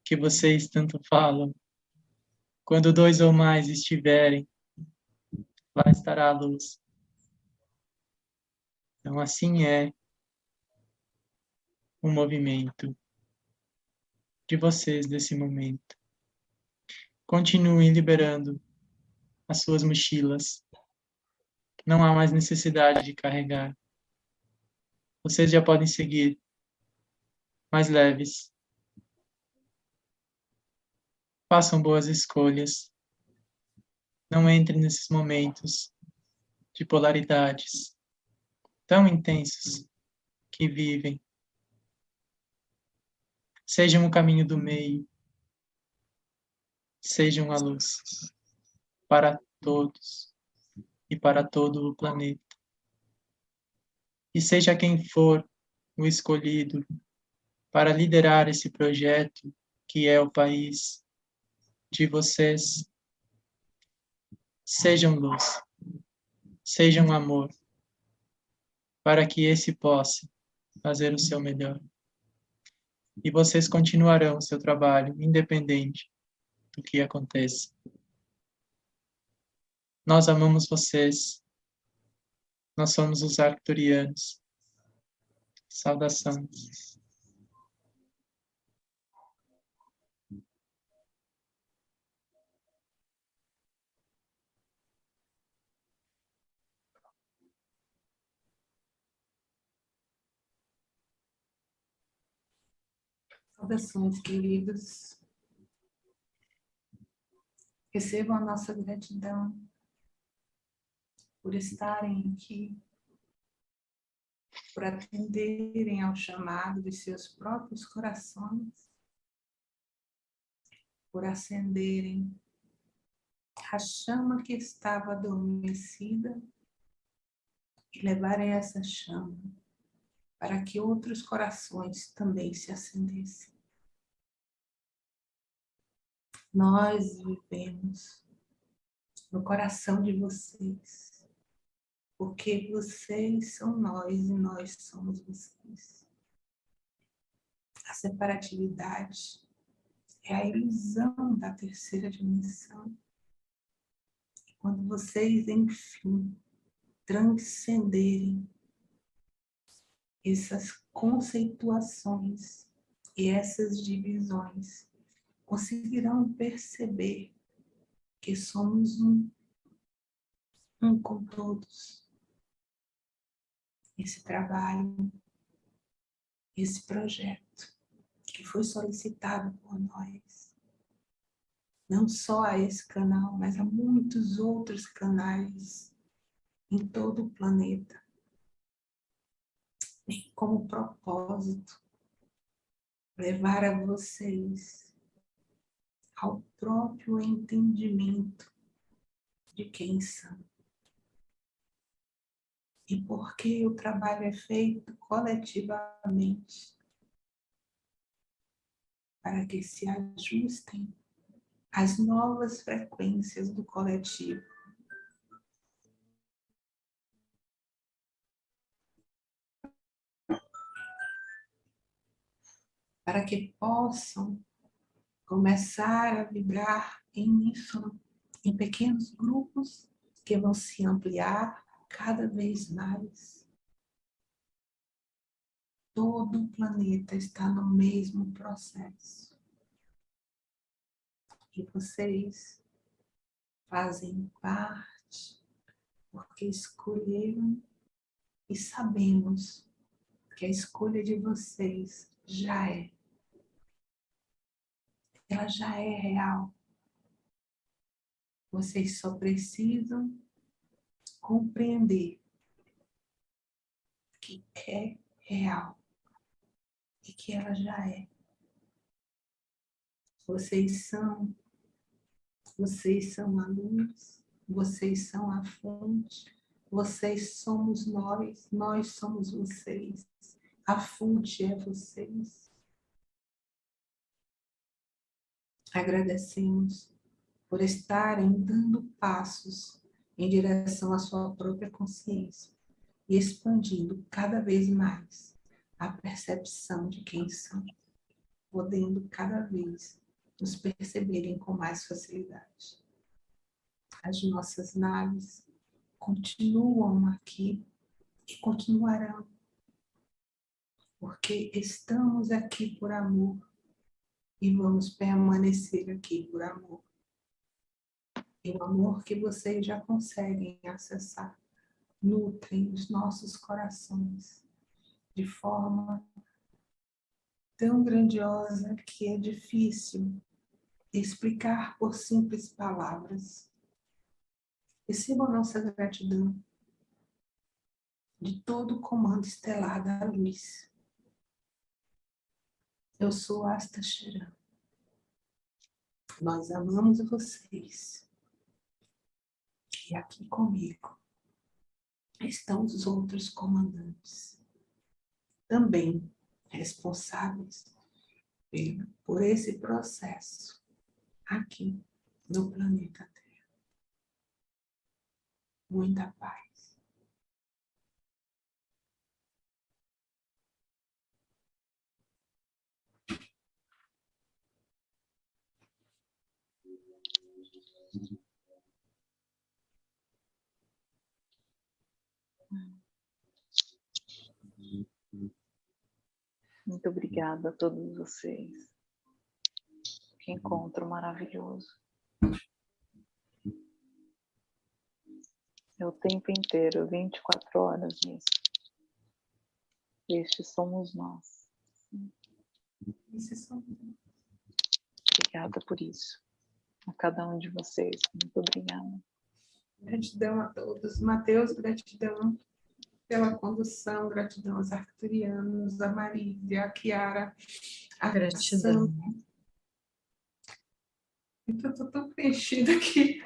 que vocês tanto falam. Quando dois ou mais estiverem, lá estará a luz. Então, assim é o movimento de vocês desse momento. Continuem liberando as suas mochilas. Não há mais necessidade de carregar. Vocês já podem seguir mais leves. Façam boas escolhas. Não entrem nesses momentos de polaridades tão intensos que vivem. Sejam o caminho do meio. Sejam a luz para todos e para todo o planeta. E seja quem for o escolhido para liderar esse projeto que é o país de vocês. sejam luz, sejam amor, para que esse possa fazer o seu melhor. E vocês continuarão o seu trabalho, independente do que aconteça. Nós amamos vocês. Nós somos os arcturianos. Saudações. Saudações, queridos. Recebam a nossa gratidão por estarem aqui, por atenderem ao chamado de seus próprios corações, por acenderem a chama que estava adormecida e levarem essa chama para que outros corações também se acendessem. Nós vivemos no coração de vocês, porque vocês são nós e nós somos vocês. A separatividade é a ilusão da terceira dimensão. Quando vocês, enfim, transcenderem essas conceituações e essas divisões conseguirão perceber que somos um, um com todos. Esse trabalho, esse projeto que foi solicitado por nós, não só a esse canal, mas a muitos outros canais em todo o planeta, tem como propósito levar a vocês ao próprio entendimento de quem são. E porque o trabalho é feito coletivamente para que se ajustem às novas frequências do coletivo. para que possam começar a vibrar em uníssono, em pequenos grupos que vão se ampliar cada vez mais. Todo o planeta está no mesmo processo. E vocês fazem parte porque escolheram e sabemos que a escolha de vocês já é ela já é real. Vocês só precisam compreender que é real e que ela já é. Vocês são, vocês são a luz, vocês são a fonte, vocês somos nós, nós somos vocês, a fonte é vocês. Agradecemos por estarem dando passos em direção à sua própria consciência e expandindo cada vez mais a percepção de quem são, podendo cada vez nos perceberem com mais facilidade. As nossas naves continuam aqui e continuarão, porque estamos aqui por amor e vamos permanecer aqui por amor. E o amor que vocês já conseguem acessar nutrem os nossos corações de forma tão grandiosa que é difícil explicar por simples palavras. Receba a nossa gratidão de todo o comando estelar da luz eu sou Asta Sharan. Nós amamos vocês. E aqui comigo estão os outros comandantes, também responsáveis por esse processo aqui no planeta Terra. muita paz. Muito obrigada a todos vocês. Que encontro maravilhoso. É o tempo inteiro, 24 horas nisso. Estes somos nós. Obrigada por isso. A cada um de vocês. Muito obrigada. Gratidão a todos. Mateus, gratidão pela condução, gratidão aos arcturianos, a Marília, a Kiara, a Gratidão. Então, estou tão preenchida que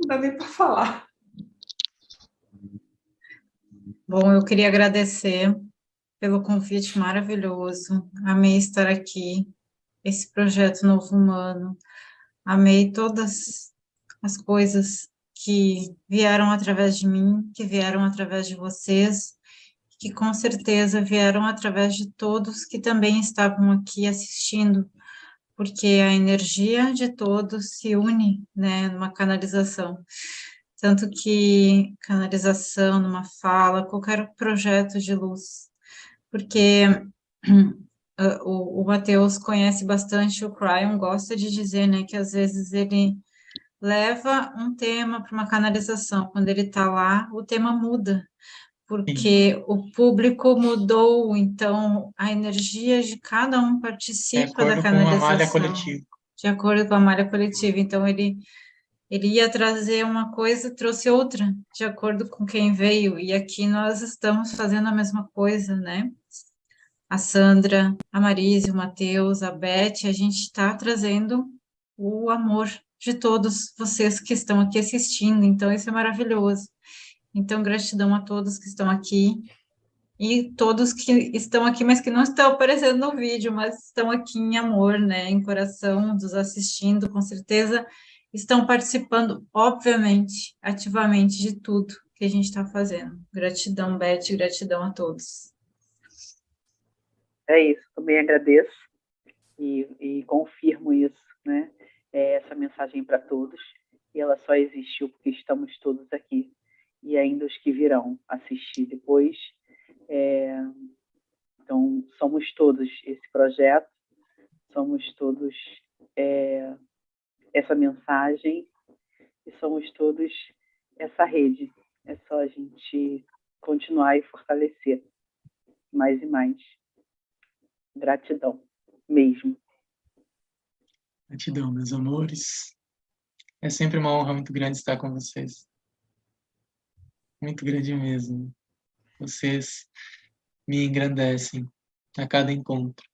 não dá nem para falar. Bom, eu queria agradecer pelo convite maravilhoso. Amei estar aqui, esse projeto Novo Humano. Amei todas as coisas que vieram através de mim, que vieram através de vocês, que com certeza vieram através de todos que também estavam aqui assistindo, porque a energia de todos se une, né, numa canalização. Tanto que canalização, numa fala, qualquer projeto de luz, porque <clears throat> o, o Mateus conhece bastante o Cryon, gosta de dizer, né, que às vezes ele leva um tema para uma canalização. Quando ele está lá, o tema muda, porque Sim. o público mudou, então a energia de cada um participa da canalização. Com a malha coletiva. De acordo com a malha coletiva. Então ele ele ia trazer uma coisa, trouxe outra, de acordo com quem veio. E aqui nós estamos fazendo a mesma coisa, né? A Sandra, a Marise, o Matheus, a Beth, a gente está trazendo o amor de todos vocês que estão aqui assistindo, então isso é maravilhoso. Então, gratidão a todos que estão aqui, e todos que estão aqui, mas que não estão aparecendo no vídeo, mas estão aqui em amor, né, em coração, nos assistindo, com certeza estão participando, obviamente, ativamente de tudo que a gente está fazendo. Gratidão, Beth, gratidão a todos. É isso, também agradeço e, e confirmo isso, né? É, essa mensagem para todos e ela só existiu porque estamos todos aqui e ainda os que virão assistir depois. É, então, somos todos esse projeto, somos todos é, essa mensagem e somos todos essa rede. É só a gente continuar e fortalecer mais e mais. Gratidão mesmo. Gratidão, meus amores. É sempre uma honra muito grande estar com vocês. Muito grande mesmo. Vocês me engrandecem a cada encontro.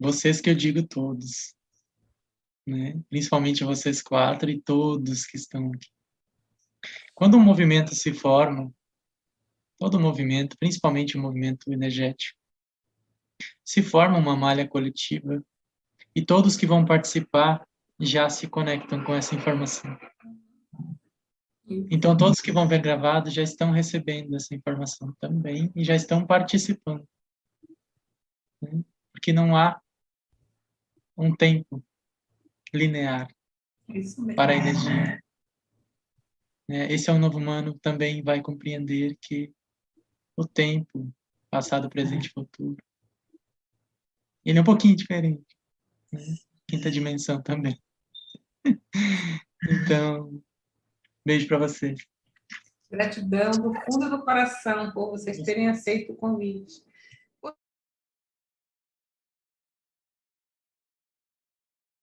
Vocês que eu digo todos, né? principalmente vocês quatro e todos que estão aqui. Quando um movimento se forma, todo movimento, principalmente o movimento energético, se forma uma malha coletiva e todos que vão participar já se conectam com essa informação. Então, todos que vão ver gravado já estão recebendo essa informação também e já estão participando. Né? Porque não há um tempo linear para a energia. Né? Esse é um novo humano também vai compreender que o tempo, passado, presente e futuro, ele é um pouquinho diferente quinta dimensão também. Então, beijo para vocês. Gratidão do fundo do coração por vocês terem aceito o convite.